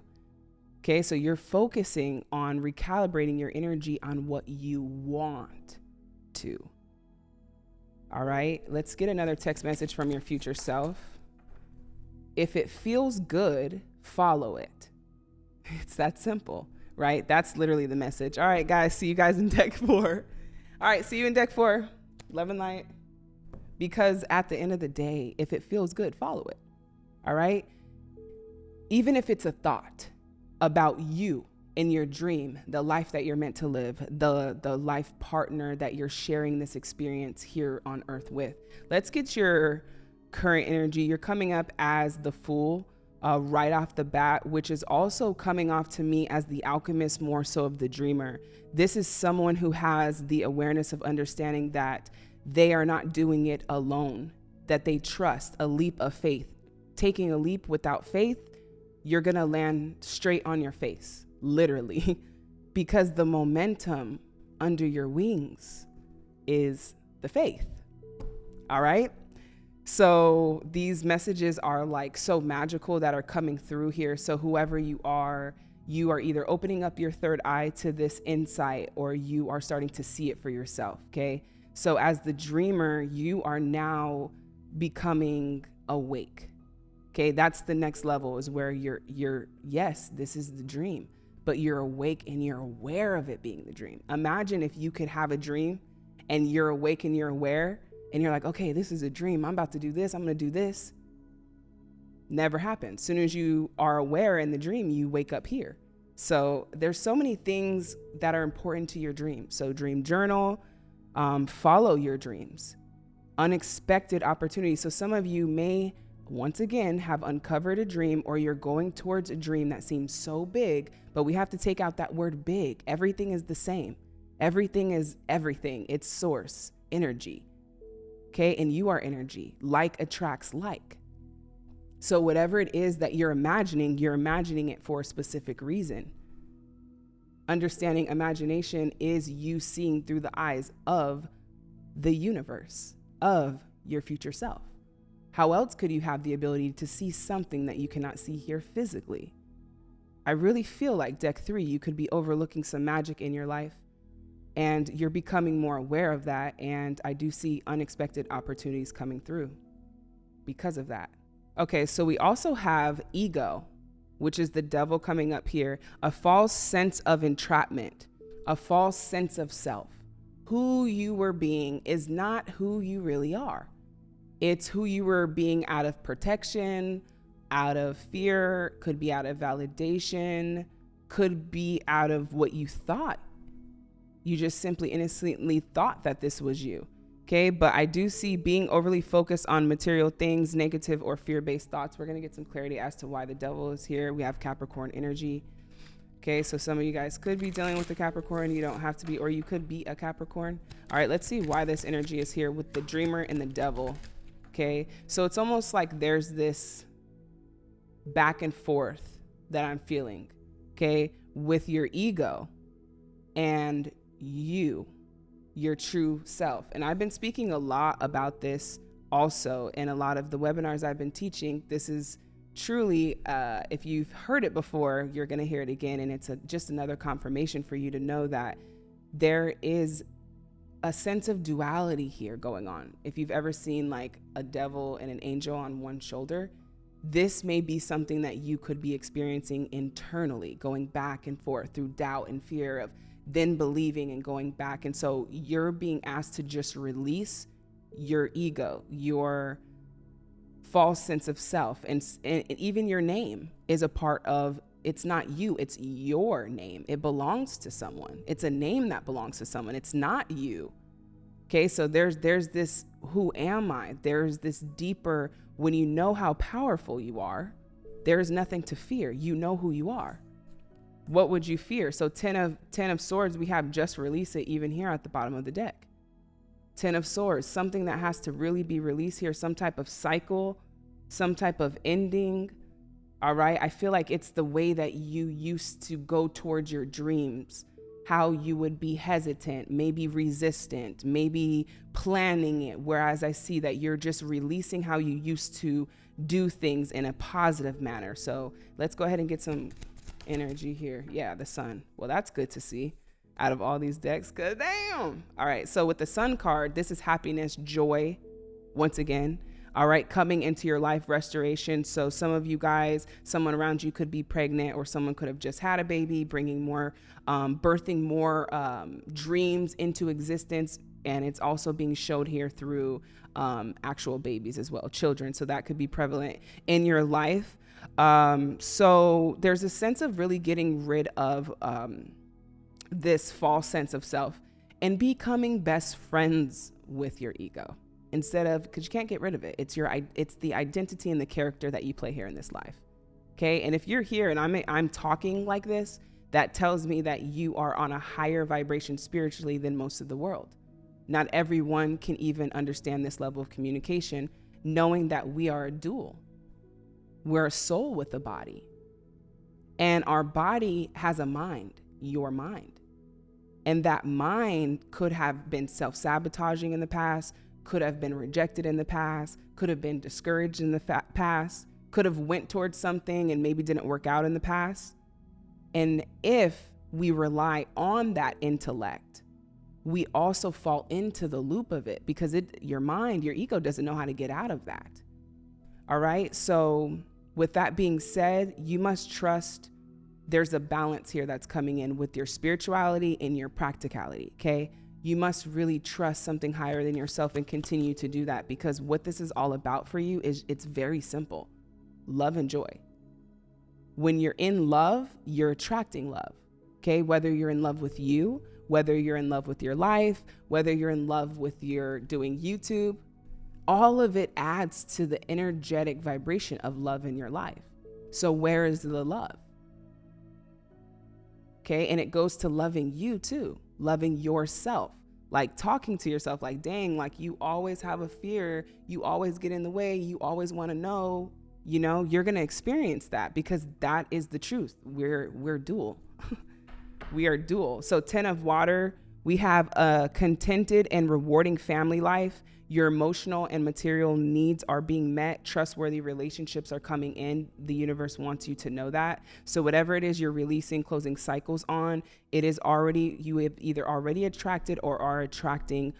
Okay? So you're focusing on recalibrating your energy on what you want to. All right? Let's get another text message from your future self. If it feels good, follow it. (laughs) It's that simple right? That's literally the message. All right, guys, see you guys in (laughs) deck four. All right, see you in deck four. Love and light. Because at the end of the day, if it feels good, follow it. All right? Even if it's a thought about you in your dream, the life that you're meant to live, the the life partner that you're sharing this experience here on earth with. Let's get your current energy. You're coming up as the fool uh, right off the bat, which is also coming off to me as the alchemist more so of the dreamer. This is someone who has the awareness of understanding that they are not doing it alone, that they trust a leap of faith. Taking a leap without faith, you're gonna land straight on your face, literally, (laughs) because the momentum under your wings is the faith. All right? So these messages are like so magical that are coming through here. So whoever you are, you are either opening up your third eye to this insight or you are starting to see it for yourself. Okay. So as the dreamer, you are now becoming awake. Okay. That's the next level is where you're, you're, yes, this is the dream, but you're awake and you're aware of it being the dream. Imagine if you could have a dream and you're awake and you're aware and you're like, okay, this is a dream. I'm about to do this. I'm going to do this. Never happens. Soon as you are aware in the dream, you wake up here. So there's so many things that are important to your dream. So dream journal, um, follow your dreams, unexpected opportunities. So some of you may once again have uncovered a dream or you're going towards a dream that seems so big, but we have to take out that word big. Everything is the same. Everything is everything. It's source, energy. Okay. And you are energy. Like attracts like. So, whatever it is that you're imagining, you're imagining it for a specific reason. Understanding imagination is you seeing through the eyes of the universe, of your future self. How else could you have the ability to see something that you cannot see here physically? I really feel like deck three, you could be overlooking some magic in your life and you're becoming more aware of that. And I do see unexpected opportunities coming through because of that. Okay, so we also have ego, which is the devil coming up here, a false sense of entrapment, a false sense of self. Who you were being is not who you really are. It's who you were being out of protection, out of fear, could be out of validation, could be out of what you thought you just simply innocently thought that this was you. Okay, but I do see being overly focused on material things, negative or fear based thoughts. We're going to get some clarity as to why the devil is here. We have Capricorn energy. Okay, so some of you guys could be dealing with the Capricorn. You don't have to be, or you could be a Capricorn. All right, let's see why this energy is here with the dreamer and the devil. Okay, so it's almost like there's this back and forth that I'm feeling, okay, with your ego and you, your true self. And I've been speaking a lot about this also in a lot of the webinars I've been teaching. This is truly, uh, if you've heard it before, you're going to hear it again. And it's a, just another confirmation for you to know that there is a sense of duality here going on. If you've ever seen like a devil and an angel on one shoulder, this may be something that you could be experiencing internally, going back and forth through doubt and fear of then believing and going back. And so you're being asked to just release your ego, your false sense of self, and, and, even your name is a part of it's not you, it's your name. It belongs to someone. It's a name that belongs to someone. It's not you. Okay, so there's there's this who am I? There's this deeper when you know how powerful you are, there's nothing to fear. You know who you are what would you fear? So 10 of 10 of swords, we have just release it even here at the bottom of the deck. 10 of swords, something that has to really be released here, some type of cycle, some type of ending, All right. I feel like it's the way that you used to go towards your dreams, how you would be hesitant, maybe resistant, maybe planning it. Whereas I see that you're just releasing how you used to do things in a positive manner. So let's go ahead and get some energy here. Yeah, the sun. Well, that's good to see out of all these decks. Cause damn. All right. So with the sun card, this is happiness, joy. Once again, all right, coming into your life restoration. So, some of you guys, someone around you could be pregnant, or someone could have just had a baby, bringing more, um, birthing more um, dreams into existence. And it's also being showed here through um, actual babies as well, children. So, that could be prevalent in your life. Um, so, there's a sense of really getting rid of um, this false sense of self and becoming best friends with your ego instead of because you can't get rid of it. It's your it's the identity and the character that you play here in this life okay? And if you're here and i'm i'm talking like this that tells me that you are on a higher vibration spiritually than most of the world. Not everyone can even understand this level of communication knowing that we are a dual we're a soul with a body and our body has a mind your mind and that mind could have been self-sabotaging in the past could have been rejected in the past, could have been discouraged in the fa- past, could have went towards something and maybe didn't work out in the past. And if we rely on that intellect, we also fall into the loop of it because it your mind, your ego doesn't know how to get out of that. All right? So, with that being said, you must trust there's a balance here that's coming in with your spirituality and your practicality, okay? you must really trust something higher than yourself and continue to do that because what this is all about for you is it's very simple love and joy. When you're in love, you're attracting love. Okay, whether you're in love with you, whether you're in love with your life, whether you're in love with your doing YouTube, all of it adds to the energetic vibration of love in your life. So, where is the love? Okay, and it goes to loving you too loving yourself like talking to yourself like dang like you always have a fear you always get in the way you always want to know you know? You're going to experience that because that is the truth. We're we're dual. (laughs) We are dual. So 10 of water we have a contented and rewarding family life your emotional and material needs are being met, trustworthy relationships are coming in. The universe wants you to know that. So, whatever it is you're releasing, closing cycles on, it is already, you have either already attracted or are attracting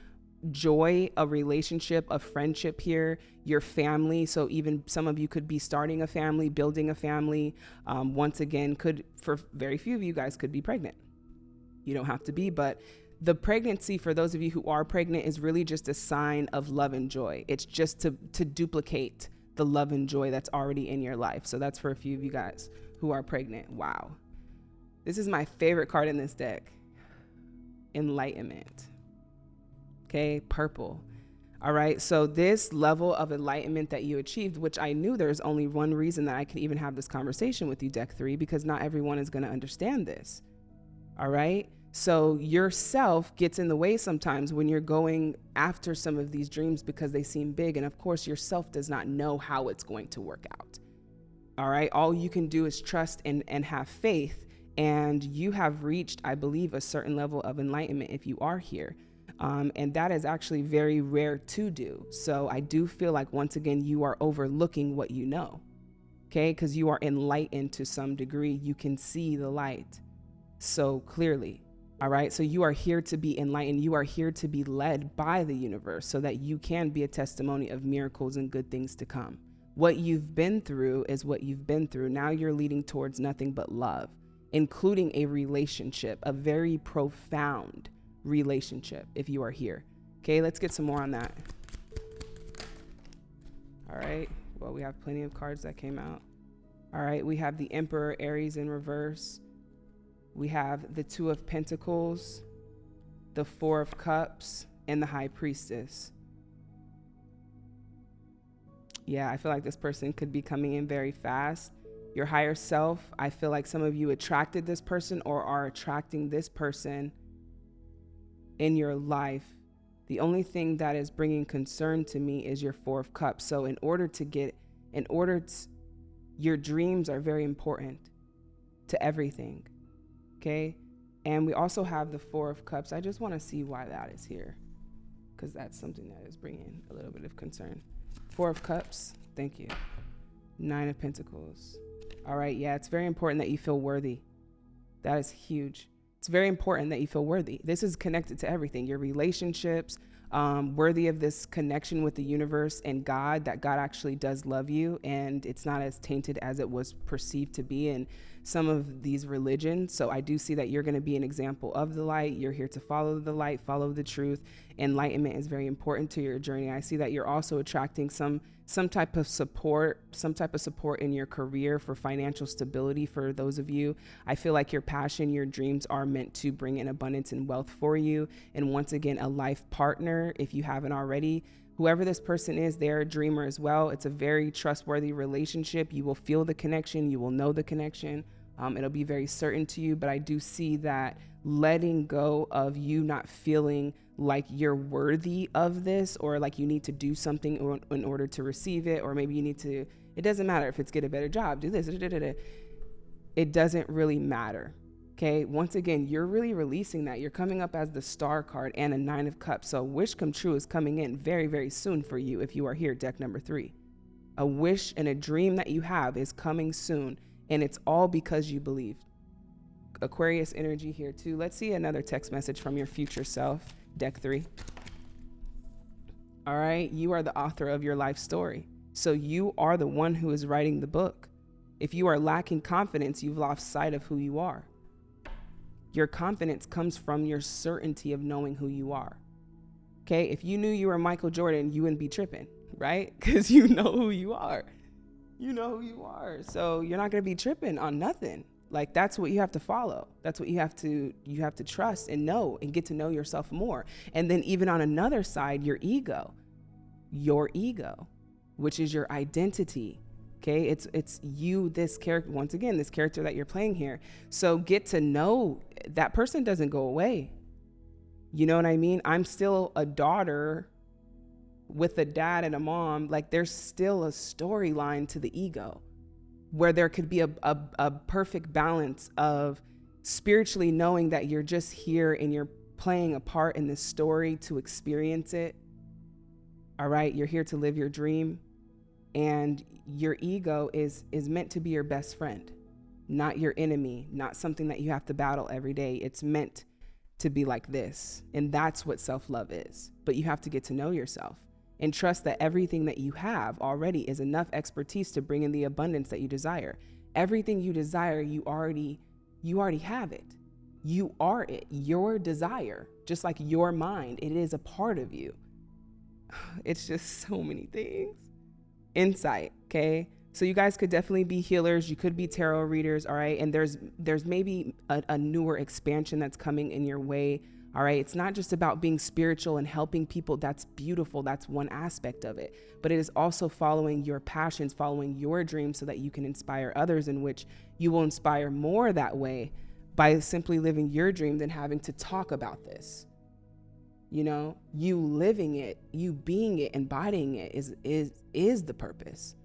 joy, a relationship, a friendship here, your family. So, even some of you could be starting a family, building a family. Um, once again, could, for very few of you guys, could be pregnant. You don't have to be, but the pregnancy for those of you who are pregnant is really just a sign of love and joy. It's just to to duplicate the love and joy that's already in your life. So that's for a few of you guys who are pregnant. Wow. This is my favorite card in this deck. Enlightenment. Okay, purple. All right, so this level of enlightenment that you achieved, which I knew there's only one reason that I could even have this conversation with you, deck three, because not everyone is going to understand this. All right, so yourself gets in the way sometimes when you're going after some of these dreams because they seem big. And of course, yourself does not know how it's going to work out. All right. All you can do is trust and, and have faith. And you have reached, I believe, a certain level of enlightenment if you are here. Um, and that is actually very rare to do. So I do feel like, once again, you are overlooking what you know. Okay. Because you are enlightened to some degree. You can see the light so clearly. All right. So you are here to be enlightened. You are here to be led by the universe so that you can be a testimony of miracles and good things to come. What you've been through is what you've been through. Now you're leading towards nothing but love, including a relationship, a very profound relationship if you are here. Okay. Let's get some more on that. All right. Well, we have plenty of cards that came out. All right. We have the Emperor Aries in reverse we have the Two of Pentacles, the Four of Cups, and the High Priestess. Yeah, I feel like this person could be coming in very fast. Your higher self, I feel like some of you attracted this person or are attracting this person in your life. The only thing that is bringing concern to me is your Four of Cups. So, in order to get, in order to, Your dreams are very important to everything. Okay? And we also have the Four of Cups. I just want to see why that is here because that's something that is bringing a little bit of concern. Four of Cups. Thank you. Nine of Pentacles. All right. Yeah, it's very important that you feel worthy. That is huge. It's very important that you feel worthy. This is connected to everything your relationships, um, worthy of this connection with the universe and God, that God actually does love you and it's not as tainted as it was perceived to be in some of these religions. So I do see that you're going to be an example of the light. You're here to follow the light, follow the truth. Enlightenment is very important to your journey. I see that you're also attracting some some type of support, some type of support in your career for financial stability for those of you. I feel like your passion, your dreams are meant to bring in abundance and wealth for you. And once again, a life partner, if you haven't already, whoever this person is, they're a dreamer as well. It's a very trustworthy relationship. You will feel the connection, you will know the connection. Um, it'll be very certain to you, but I do see that letting go of you not feeling like you're worthy of this or like you need to do something in order to receive it or maybe you need to it doesn't matter if it's get a better job do this it doesn't really matter okay once again you're really releasing that you're coming up as the star card and a nine of cups so wish come true is coming in very very soon for you if you are here deck number three a wish and a dream that you have is coming soon and it's all because you believe aquarius energy here too let's see another text message from your future self deck three. All right, you are the author of your life story. So you are the one who is writing the book. If you are lacking confidence, you've lost sight of who you are. Your confidence comes from your certainty of knowing who you are. Okay, if you knew you were Michael Jordan, you wouldn't be tripping, right? (laughs) Because you know who you are. You know who you are. So you're not to be tripping on nothing like that's what you have to follow that's what you have to you have to trust and know and get to know yourself more and then even on another side your ego your ego which is your identity okay? It's it's you this character once again this character that you're playing here. So get to know that person doesn't go away. You know what i mean? I'm still a daughter with a dad and a mom. Like there's still a storyline to the ego where there could be a, a, a perfect balance of spiritually knowing that you're just here and you're playing a part in this story to experience it. All right, you're here to live your dream and your ego is is meant to be your best friend, not your enemy, not something that you have to battle every day. It's meant to be like this. And that's what self-love is. But you have to get to know yourself and trust that everything that you have already is enough expertise to bring in the abundance that you desire. Everything you desire, you already you already have it. You are it. Your desire, just like your mind, it is a part of you. (sighs) It's just so many things. Insight, okay? So you guys could definitely be healers. You could be tarot readers, all right? And there's there's maybe a, a newer expansion that's coming in your way all right. It's not just about being spiritual and helping people. That's beautiful. That's one aspect of it. But it is also following your passions, following your dreams so that you can inspire others, in which you will inspire more that way by simply living your dream than having to talk about this. You know, you living it, you being it, embodying it is is is the purpose.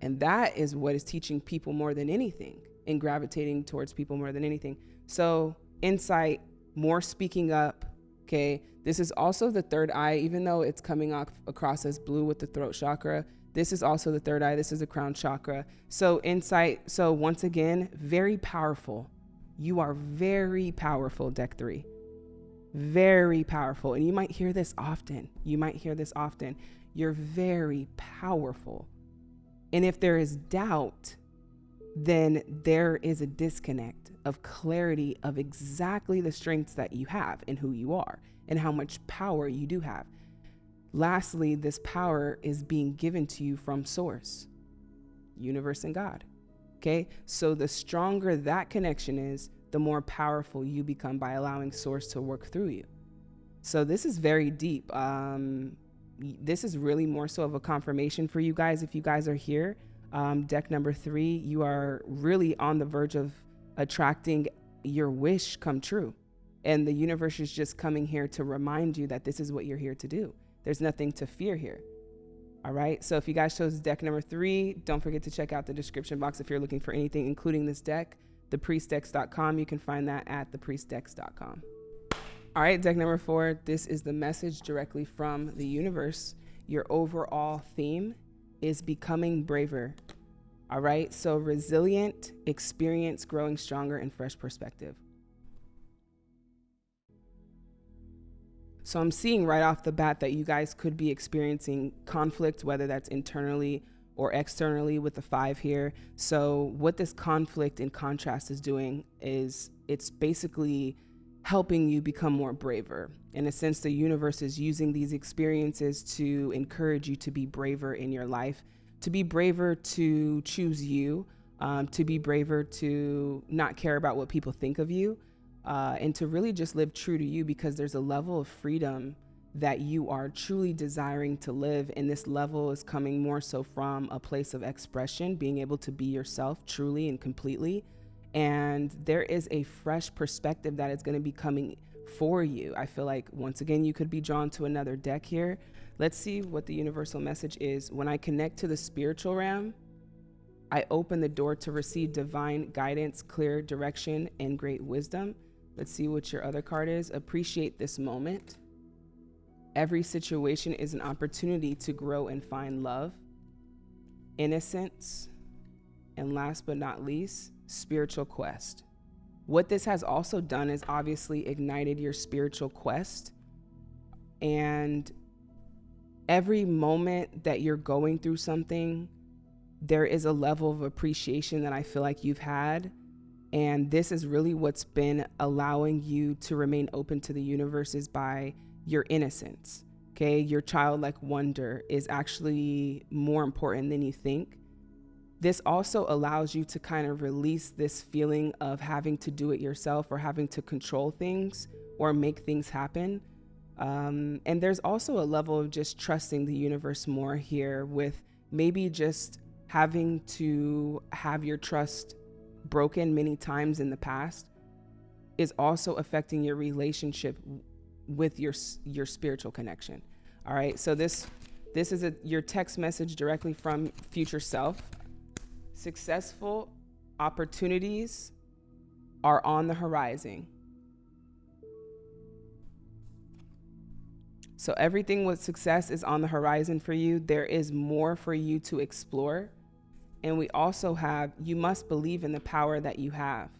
And that is what is teaching people more than anything and gravitating towards people more than anything. So, insight more speaking up. Okay. This is also the third eye, even though it's coming off across as blue with the throat chakra. This is also the third eye. This is the crown chakra. So, insight. So, once again, very powerful. You are very powerful, deck three. Very powerful. And you might hear this often. You might hear this often. You're very powerful. And if there is doubt, then there is a disconnect of clarity of exactly the strengths that you have and who you are and how much power you do have. Lastly, this power is being given to you from source, universe and God. Okay. So the stronger that connection is, the more powerful you become by allowing source to work through you. So this is very deep. Um, this is really more so of a confirmation for you guys. If you guys are here, um, deck number three, you are really on the verge of attracting your wish come true. And the universe is just coming here to remind you that this is what you're here to do. There's nothing to fear here. All right. So if you guys chose deck number three, don't forget to check out the description box if you're looking for anything, including this deck, thepriestdex.com. You can find that at thepriestdex.com. All right, deck number four. This is the message directly from the universe. Your overall theme is becoming braver. All right. So resilient, experience, growing stronger, and fresh perspective. So I'm seeing right off the bat that you guys could be experiencing conflict, whether that's internally or externally with the five here. So what this conflict and contrast is doing is it's basically helping you become more braver. In a sense, the universe is using these experiences to encourage you to be braver in your life, to be braver to choose you, um, to be braver to not care about what people think of you uh, and to really just live true to you because there's a level of freedom that you are truly desiring to live. And this level is coming more so from a place of expression, being able to be yourself truly and completely. And there is a fresh perspective that is going to be coming for you. I feel like once again, you could be drawn to another deck here. Let's see what the universal message is. When I connect to the spiritual realm, I open the door to receive divine guidance, clear direction, and great wisdom. Let's see what your other card is. Appreciate this moment. Every situation is an opportunity to grow and find love, innocence, and last but not least, spiritual quest. What this has also done is obviously ignited your spiritual quest. And every moment that you're going through something, there is a level of appreciation that I feel like you've had and this is really what's been allowing you to remain open to the universe is by your innocence. Okay. Your childlike wonder is actually more important than you think. This also allows you to kind of release this feeling of having to do it yourself or having to control things or make things happen. Um, and there's also a level of just trusting the universe more here with maybe just having to have your trust broken many times in the past is also affecting your relationship with your your spiritual connection. All right? So this this is a your text message directly from future self. Successful opportunities are on the horizon. So everything with success is on the horizon for you. There is more for you to explore. And we also have, you must believe in the power that you have.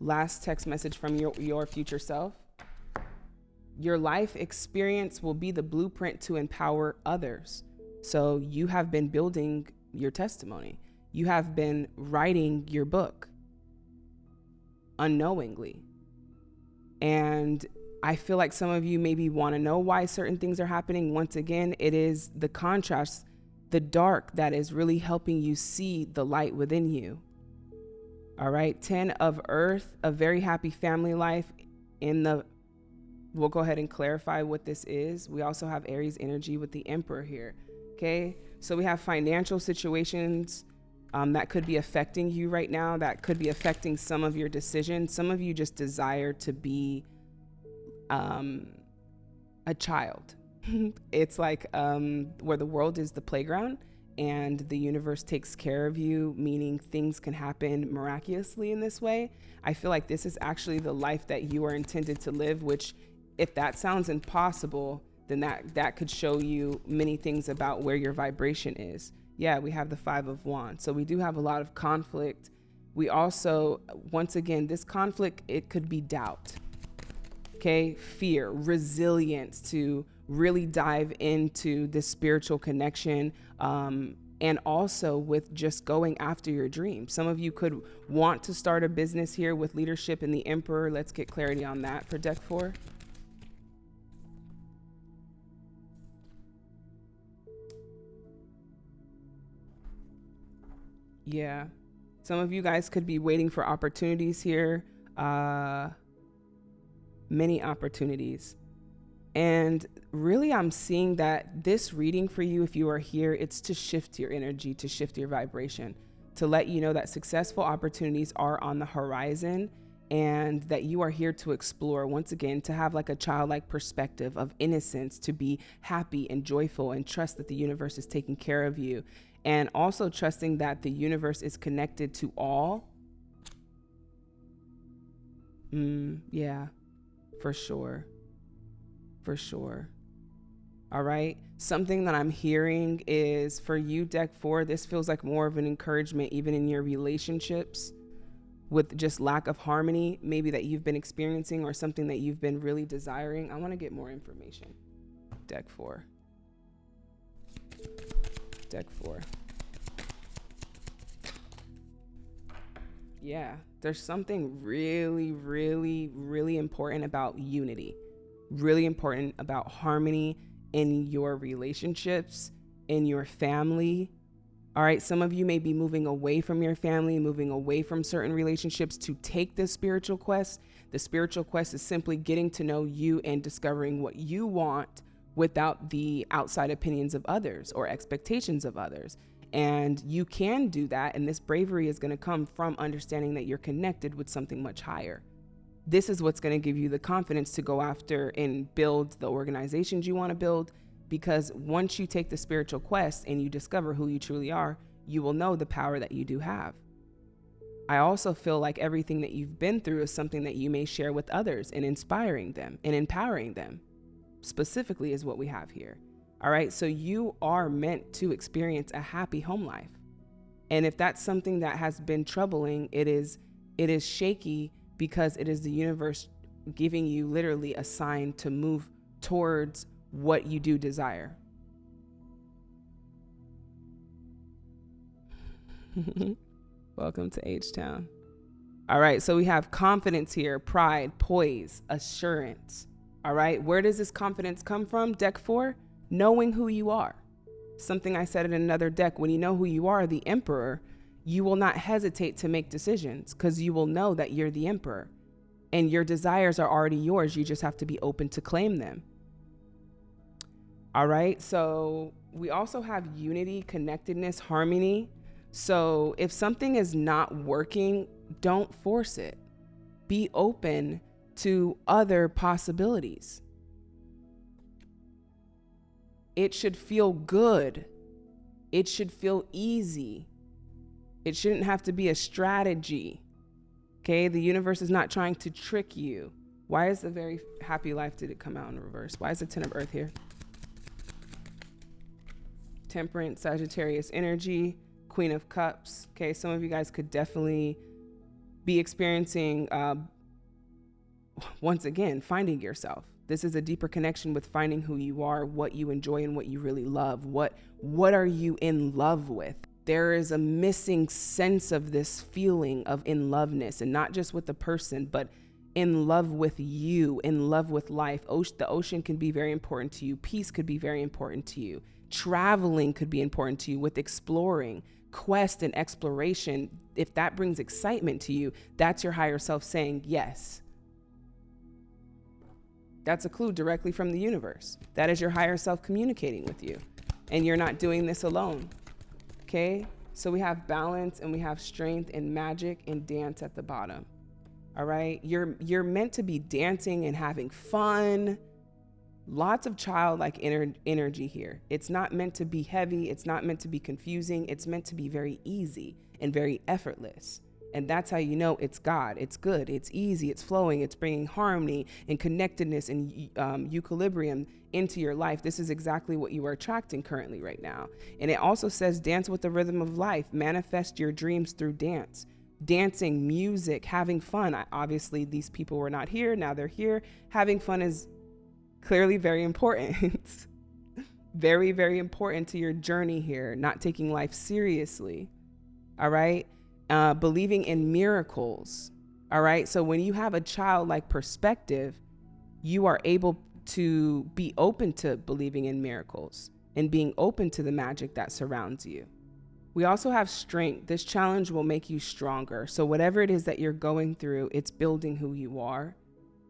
Last text message from your, your future self. Your life experience will be the blueprint to empower others. So you have been building your testimony. You have been writing your book unknowingly. And I feel like some of you maybe want to know why certain things are happening. Once again, it is the contrast the dark that is really helping you see the light within you. All right, 10 of earth, a very happy family life in the we'll go ahead and clarify what this is. We also have Aries energy with the emperor here. Okay. So we have financial situations um, that could be affecting you right now, that could be affecting some of your decisions. Some of you just desire to be um, a child, (laughs) it's like um, where the world is the playground and the universe takes care of you, meaning things can happen miraculously in this way. I feel like this is actually the life that you are intended to live, which, if that sounds impossible, then that, that could show you many things about where your vibration is. Yeah, we have the Five of Wands. So we do have a lot of conflict. We also, once again, this conflict, it could be doubt, okay? Fear, resilience to really dive into this spiritual connection um, and also with just going after your dream. Some of you could want to start a business here with leadership in the emperor. Let's get clarity on that for deck four. Yeah. Some of you guys could be waiting for opportunities here. Uh, many opportunities. And really, I'm seeing that this reading for you, if you are here, it's to shift your energy, to shift your vibration, to let you know that successful opportunities are on the horizon. and that you are here to explore once again to have like a childlike perspective of innocence to be happy and joyful and trust that the universe is taking care of you and also trusting that the universe is connected to all mm, yeah for sure for sure all right something that i'm hearing is for you deck 4 this feels like more of an encouragement even in your relationships with just lack of harmony, maybe that you've been experiencing or something that you've been really desiring. I want to get more information. Deck four. Deck four. Yeah, there's something really, really, really important about unity, really important about harmony in your relationships, in your family, all right, some of you may be moving away from your family, moving away from certain relationships to take this spiritual quest. The spiritual quest is simply getting to know you and discovering what you want without the outside opinions of others or expectations of others. And you can do that. And this bravery is going to come from understanding that you're connected with something much higher. This is what's going to give you the confidence to go after and build the organizations you want to build because once you take the spiritual quest and you discover who you truly are, you will know the power that you do have. I also feel like everything that you've been through is something that you may share with others and inspiring them and empowering them, specifically, is what we have here. All right, so you are meant to experience a happy home life. And if that's something that has been troubling, it is it is shaky because it is the universe giving you literally a sign to move towards what you do desire. (laughs) Welcome to H Town. All right, so we have confidence here, pride, poise, assurance. All right, where does this confidence come from? Deck four, knowing who you are. Something I said in another deck when you know who you are, the emperor, you will not hesitate to make decisions because you will know that you're the emperor and your desires are already yours. You just have to be open to claim them. All right. So we also have unity, connectedness, harmony. So if something is not working, don't force it. Be open to other possibilities. It should feel good. It should feel easy. It shouldn't have to be a strategy. Okay? The universe is not trying to trick you. Why is the very happy life did it come out in reverse? Why is the 10 of earth here? Temperance, Sagittarius energy, Queen of Cups. Okay, some of you guys could definitely be experiencing, uh, once again, finding yourself. This is a deeper connection with finding who you are, what you enjoy, and what you really love. What what are you in love with? There is a missing sense of this feeling of in loveness, and not just with the person, but in love with you, in love with life. the ocean can be very important to you. Peace could be very important to you. Traveling could be important to you with exploring, quest and exploration. If that brings excitement to you, that's your higher self saying yes. That's a clue directly from the universe. That is your higher self communicating with you. And you're not doing this alone. Okay? So we have balance and we have strength and magic and dance at the bottom. All right? You're you're meant to be dancing and having fun lots of childlike ener- energy here. It's not meant to be heavy, it's not meant to be confusing, it's meant to be very easy and very effortless. And that's how you know it's God. It's good. It's easy. It's flowing. It's bringing harmony and connectedness and um, equilibrium into your life. This is exactly what you are attracting currently right now. And it also says dance with the rhythm of life. Manifest your dreams through dance. Dancing, music, having fun. I, obviously, these people were not here. Now they're here. Having fun is clearly very important. (laughs) very, very important to your journey here, not taking life seriously. All right. Uh, believing in miracles. All right. So when you have a childlike perspective, you are able to be open to believing in miracles and being open to the magic that surrounds you. We also have strength. This challenge will make you stronger. So, whatever it is that you're going through, it's building who you are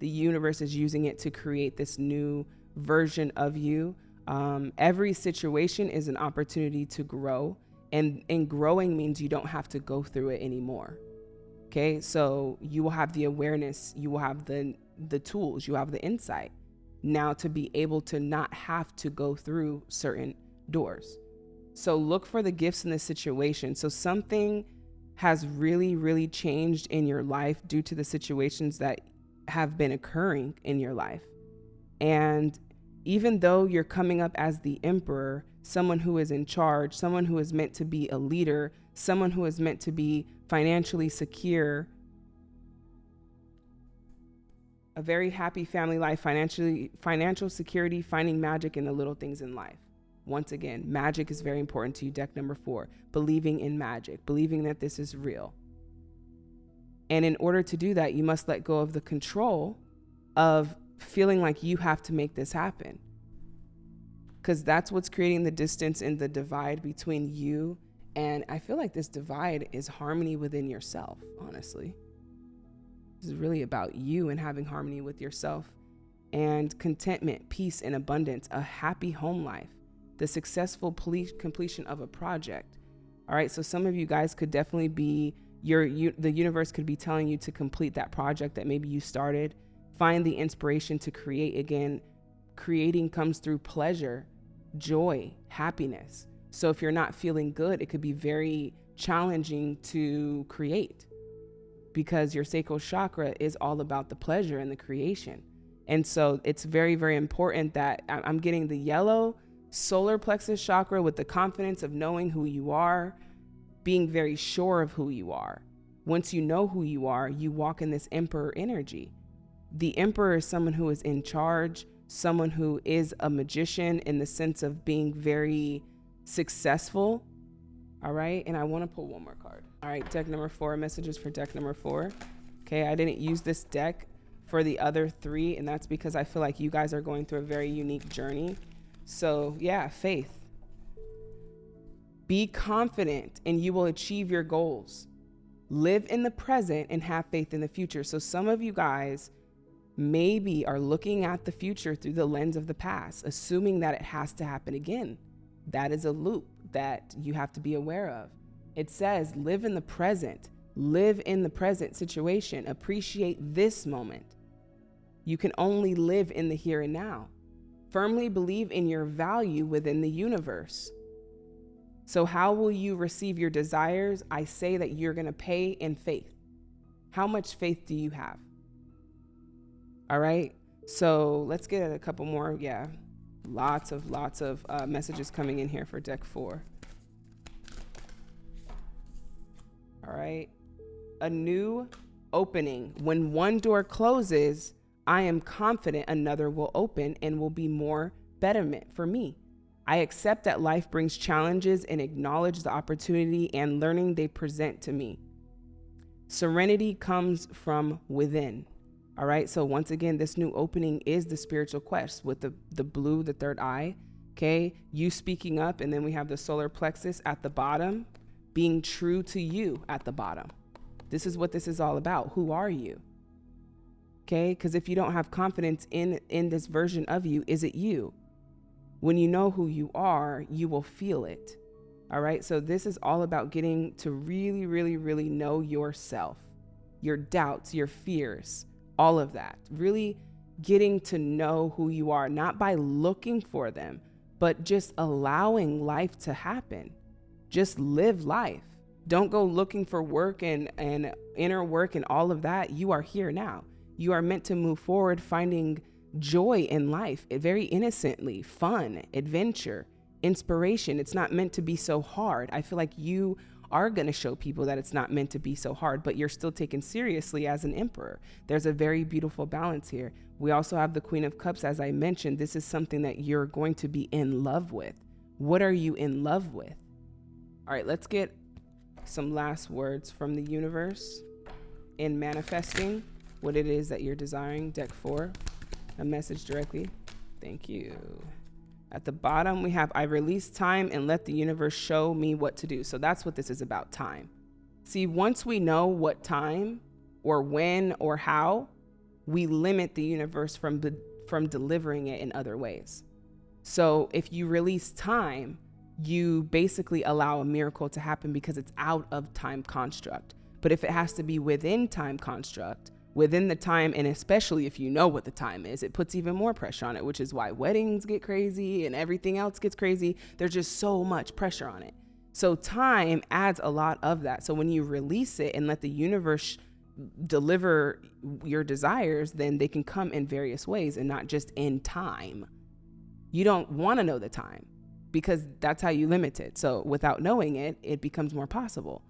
the universe is using it to create this new version of you. Um, every situation is an opportunity to grow, and and growing means you don't have to go through it anymore. Okay, so you will have the awareness, you will have the the tools, you have the insight now to be able to not have to go through certain doors. So look for the gifts in the situation. So something has really, really changed in your life due to the situations that have been occurring in your life. And even though you're coming up as the emperor, someone who is in charge, someone who is meant to be a leader, someone who is meant to be financially secure, a very happy family life, financially financial security, finding magic in the little things in life. Once again, magic is very important to you. Deck number four, believing in magic, believing that this is real. And in order to do that, you must let go of the control of feeling like you have to make this happen. Because that's what's creating the distance and the divide between you. And I feel like this divide is harmony within yourself, honestly. This is really about you and having harmony with yourself and contentment, peace, and abundance, a happy home life, the successful completion of a project. All right, so some of you guys could definitely be your you, the universe could be telling you to complete that project that maybe you started. Find the inspiration to create again. Creating comes through pleasure, joy, happiness. So if you're not feeling good, it could be very challenging to create because your sacral chakra is all about the pleasure and the creation. And so it's very, very important that I'm getting the yellow solar plexus chakra with the confidence of knowing who you are, being very sure of who you are. Once you know who you are, you walk in this emperor energy. The emperor is someone who is in charge, someone who is a magician in the sense of being very successful. All right. And I want to pull one more card. All right, deck number four, messages for deck number four. Okay, I didn't use this deck for the other three, and that's because I feel like you guys are going through a very unique journey. So, yeah, faith. Be confident and you will achieve your goals. Live in the present and have faith in the future. So, some of you guys maybe are looking at the future through the lens of the past, assuming that it has to happen again. That is a loop that you have to be aware of. It says, live in the present, live in the present situation, appreciate this moment. You can only live in the here and now. Firmly believe in your value within the universe. So, how will you receive your desires? I say that you're going to pay in faith. How much faith do you have? All right. So, let's get a couple more. Yeah. Lots of, lots of uh, messages coming in here for deck four. All right. A new opening. When one door closes, I am confident another will open and will be more betterment for me. I accept that life brings challenges and acknowledge the opportunity and learning they present to me. Serenity comes from within. All right. So once again, this new opening is the spiritual quest with the, the blue, the third eye. Okay. You speaking up. And then we have the solar plexus at the bottom being true to you at the bottom. This is what this is all about. Who are you? Okay? Because if you don't have confidence in in this version of you, is it you? When you know who you are, you will feel it. All right? So this is all about getting to really really really know yourself. Your doubts, your fears, all of that. Really getting to know who you are not by looking for them, but just allowing life to happen just live life. Don't go looking for work and, and inner work and all of that. You are here now. You are meant to move forward, finding joy in life eh, very innocently, fun, adventure, inspiration. It's not meant to be so hard. I feel like you are going to show people that it's not meant to be so hard, but you're still taken seriously as an emperor. There's a very beautiful balance here. We also have the Queen of Cups. As I mentioned, this is something that you're going to be in love with. What are you in love with? All right, let's get some last words from the universe in manifesting what it is that you're desiring. Deck four, a message directly. Thank you. At the bottom, we have I release time and let the universe show me what to do. So that's what this is about time. See, once we know what time or when or how, we limit the universe from, from delivering it in other ways. So if you release time, you basically allow a miracle to happen because it's out of time construct. But if it has to be within time construct, within the time, and especially if you know what the time is, it puts even more pressure on it, which is why weddings get crazy and everything else gets crazy. There's just so much pressure on it. So time adds a lot of that. So when you release it and let the universe deliver your desires, then they can come in various ways and not just in time. You don't want to know the time because that's how you limit it. So without knowing it, it becomes more possible.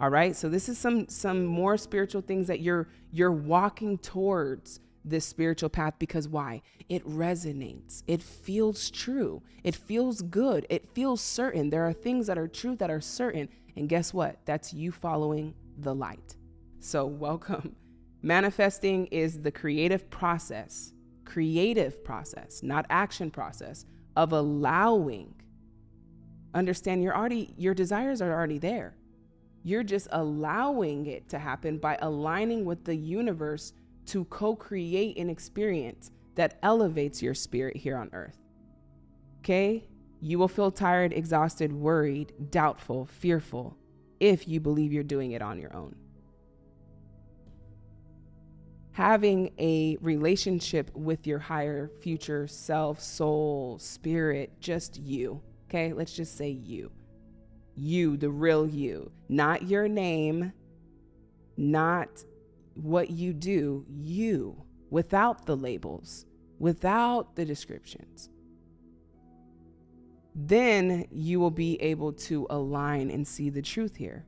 All right? So this is some some more spiritual things that you're you're walking towards this spiritual path because why? It resonates. It feels true. It feels good. It feels certain. There are things that are true that are certain. And guess what? That's you following the light. So, welcome. (laughs) Manifesting is the creative process, creative process, not action process of allowing. Understand you're already your desires are already there. You're just allowing it to happen by aligning with the universe to co create an experience that elevates your spirit here on earth. Okay? You will feel tired, exhausted, worried, doubtful, fearful if you believe you're doing it on your own. Having a relationship with your higher future self, soul, spirit, just you. Okay? Let's just say you. You, the real you, not your name, not what you do, you, without the labels, without the descriptions, then you will be able to align and see the truth here.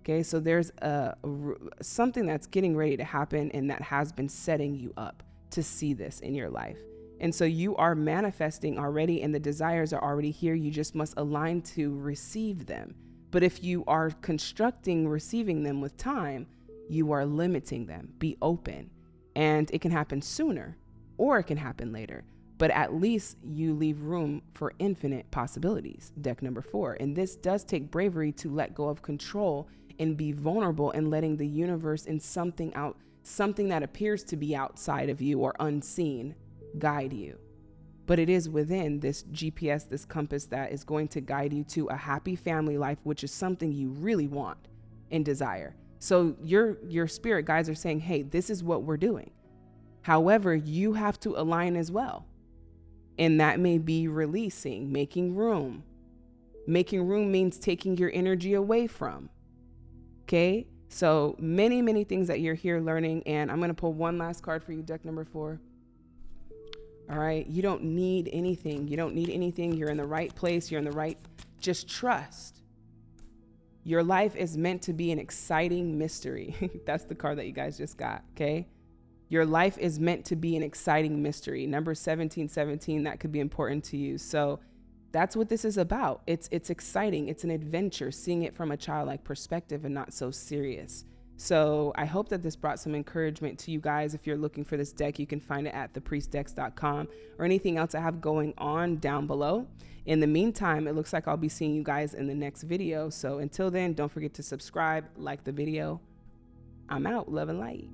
Okay, so there's a, a, something that's getting ready to happen and that has been setting you up to see this in your life. And so you are manifesting already, and the desires are already here. You just must align to receive them. But if you are constructing receiving them with time, you are limiting them. Be open. And it can happen sooner or it can happen later. But at least you leave room for infinite possibilities. Deck number four. And this does take bravery to let go of control and be vulnerable and letting the universe and something out, something that appears to be outside of you or unseen, guide you. But it is within this GPS, this compass that is going to guide you to a happy family life, which is something you really want and desire. So your your spirit guides are saying, "Hey, this is what we're doing." However, you have to align as well. And that may be releasing, making room. Making room means taking your energy away from. Okay? So many, many things that you're here learning. And I'm going to pull one last card for you, deck number four. All right. You don't need anything. You don't need anything. You're in the right place. You're in the right. Just trust. Your life is meant to be an exciting mystery. (laughs) That's the card that you guys just got, okay? Your life is meant to be an exciting mystery. Number 1717, that could be important to you. So that's what this is about. It's it's exciting. It's an adventure, seeing it from a childlike perspective and not so serious. So I hope that this brought some encouragement to you guys. If you're looking for this deck, you can find it at thepriestdecks.com or anything else I have going on down below. In the meantime, it looks like I'll be seeing you guys in the next video. So until then, don't forget to subscribe, like the video. I'm out. Love and light.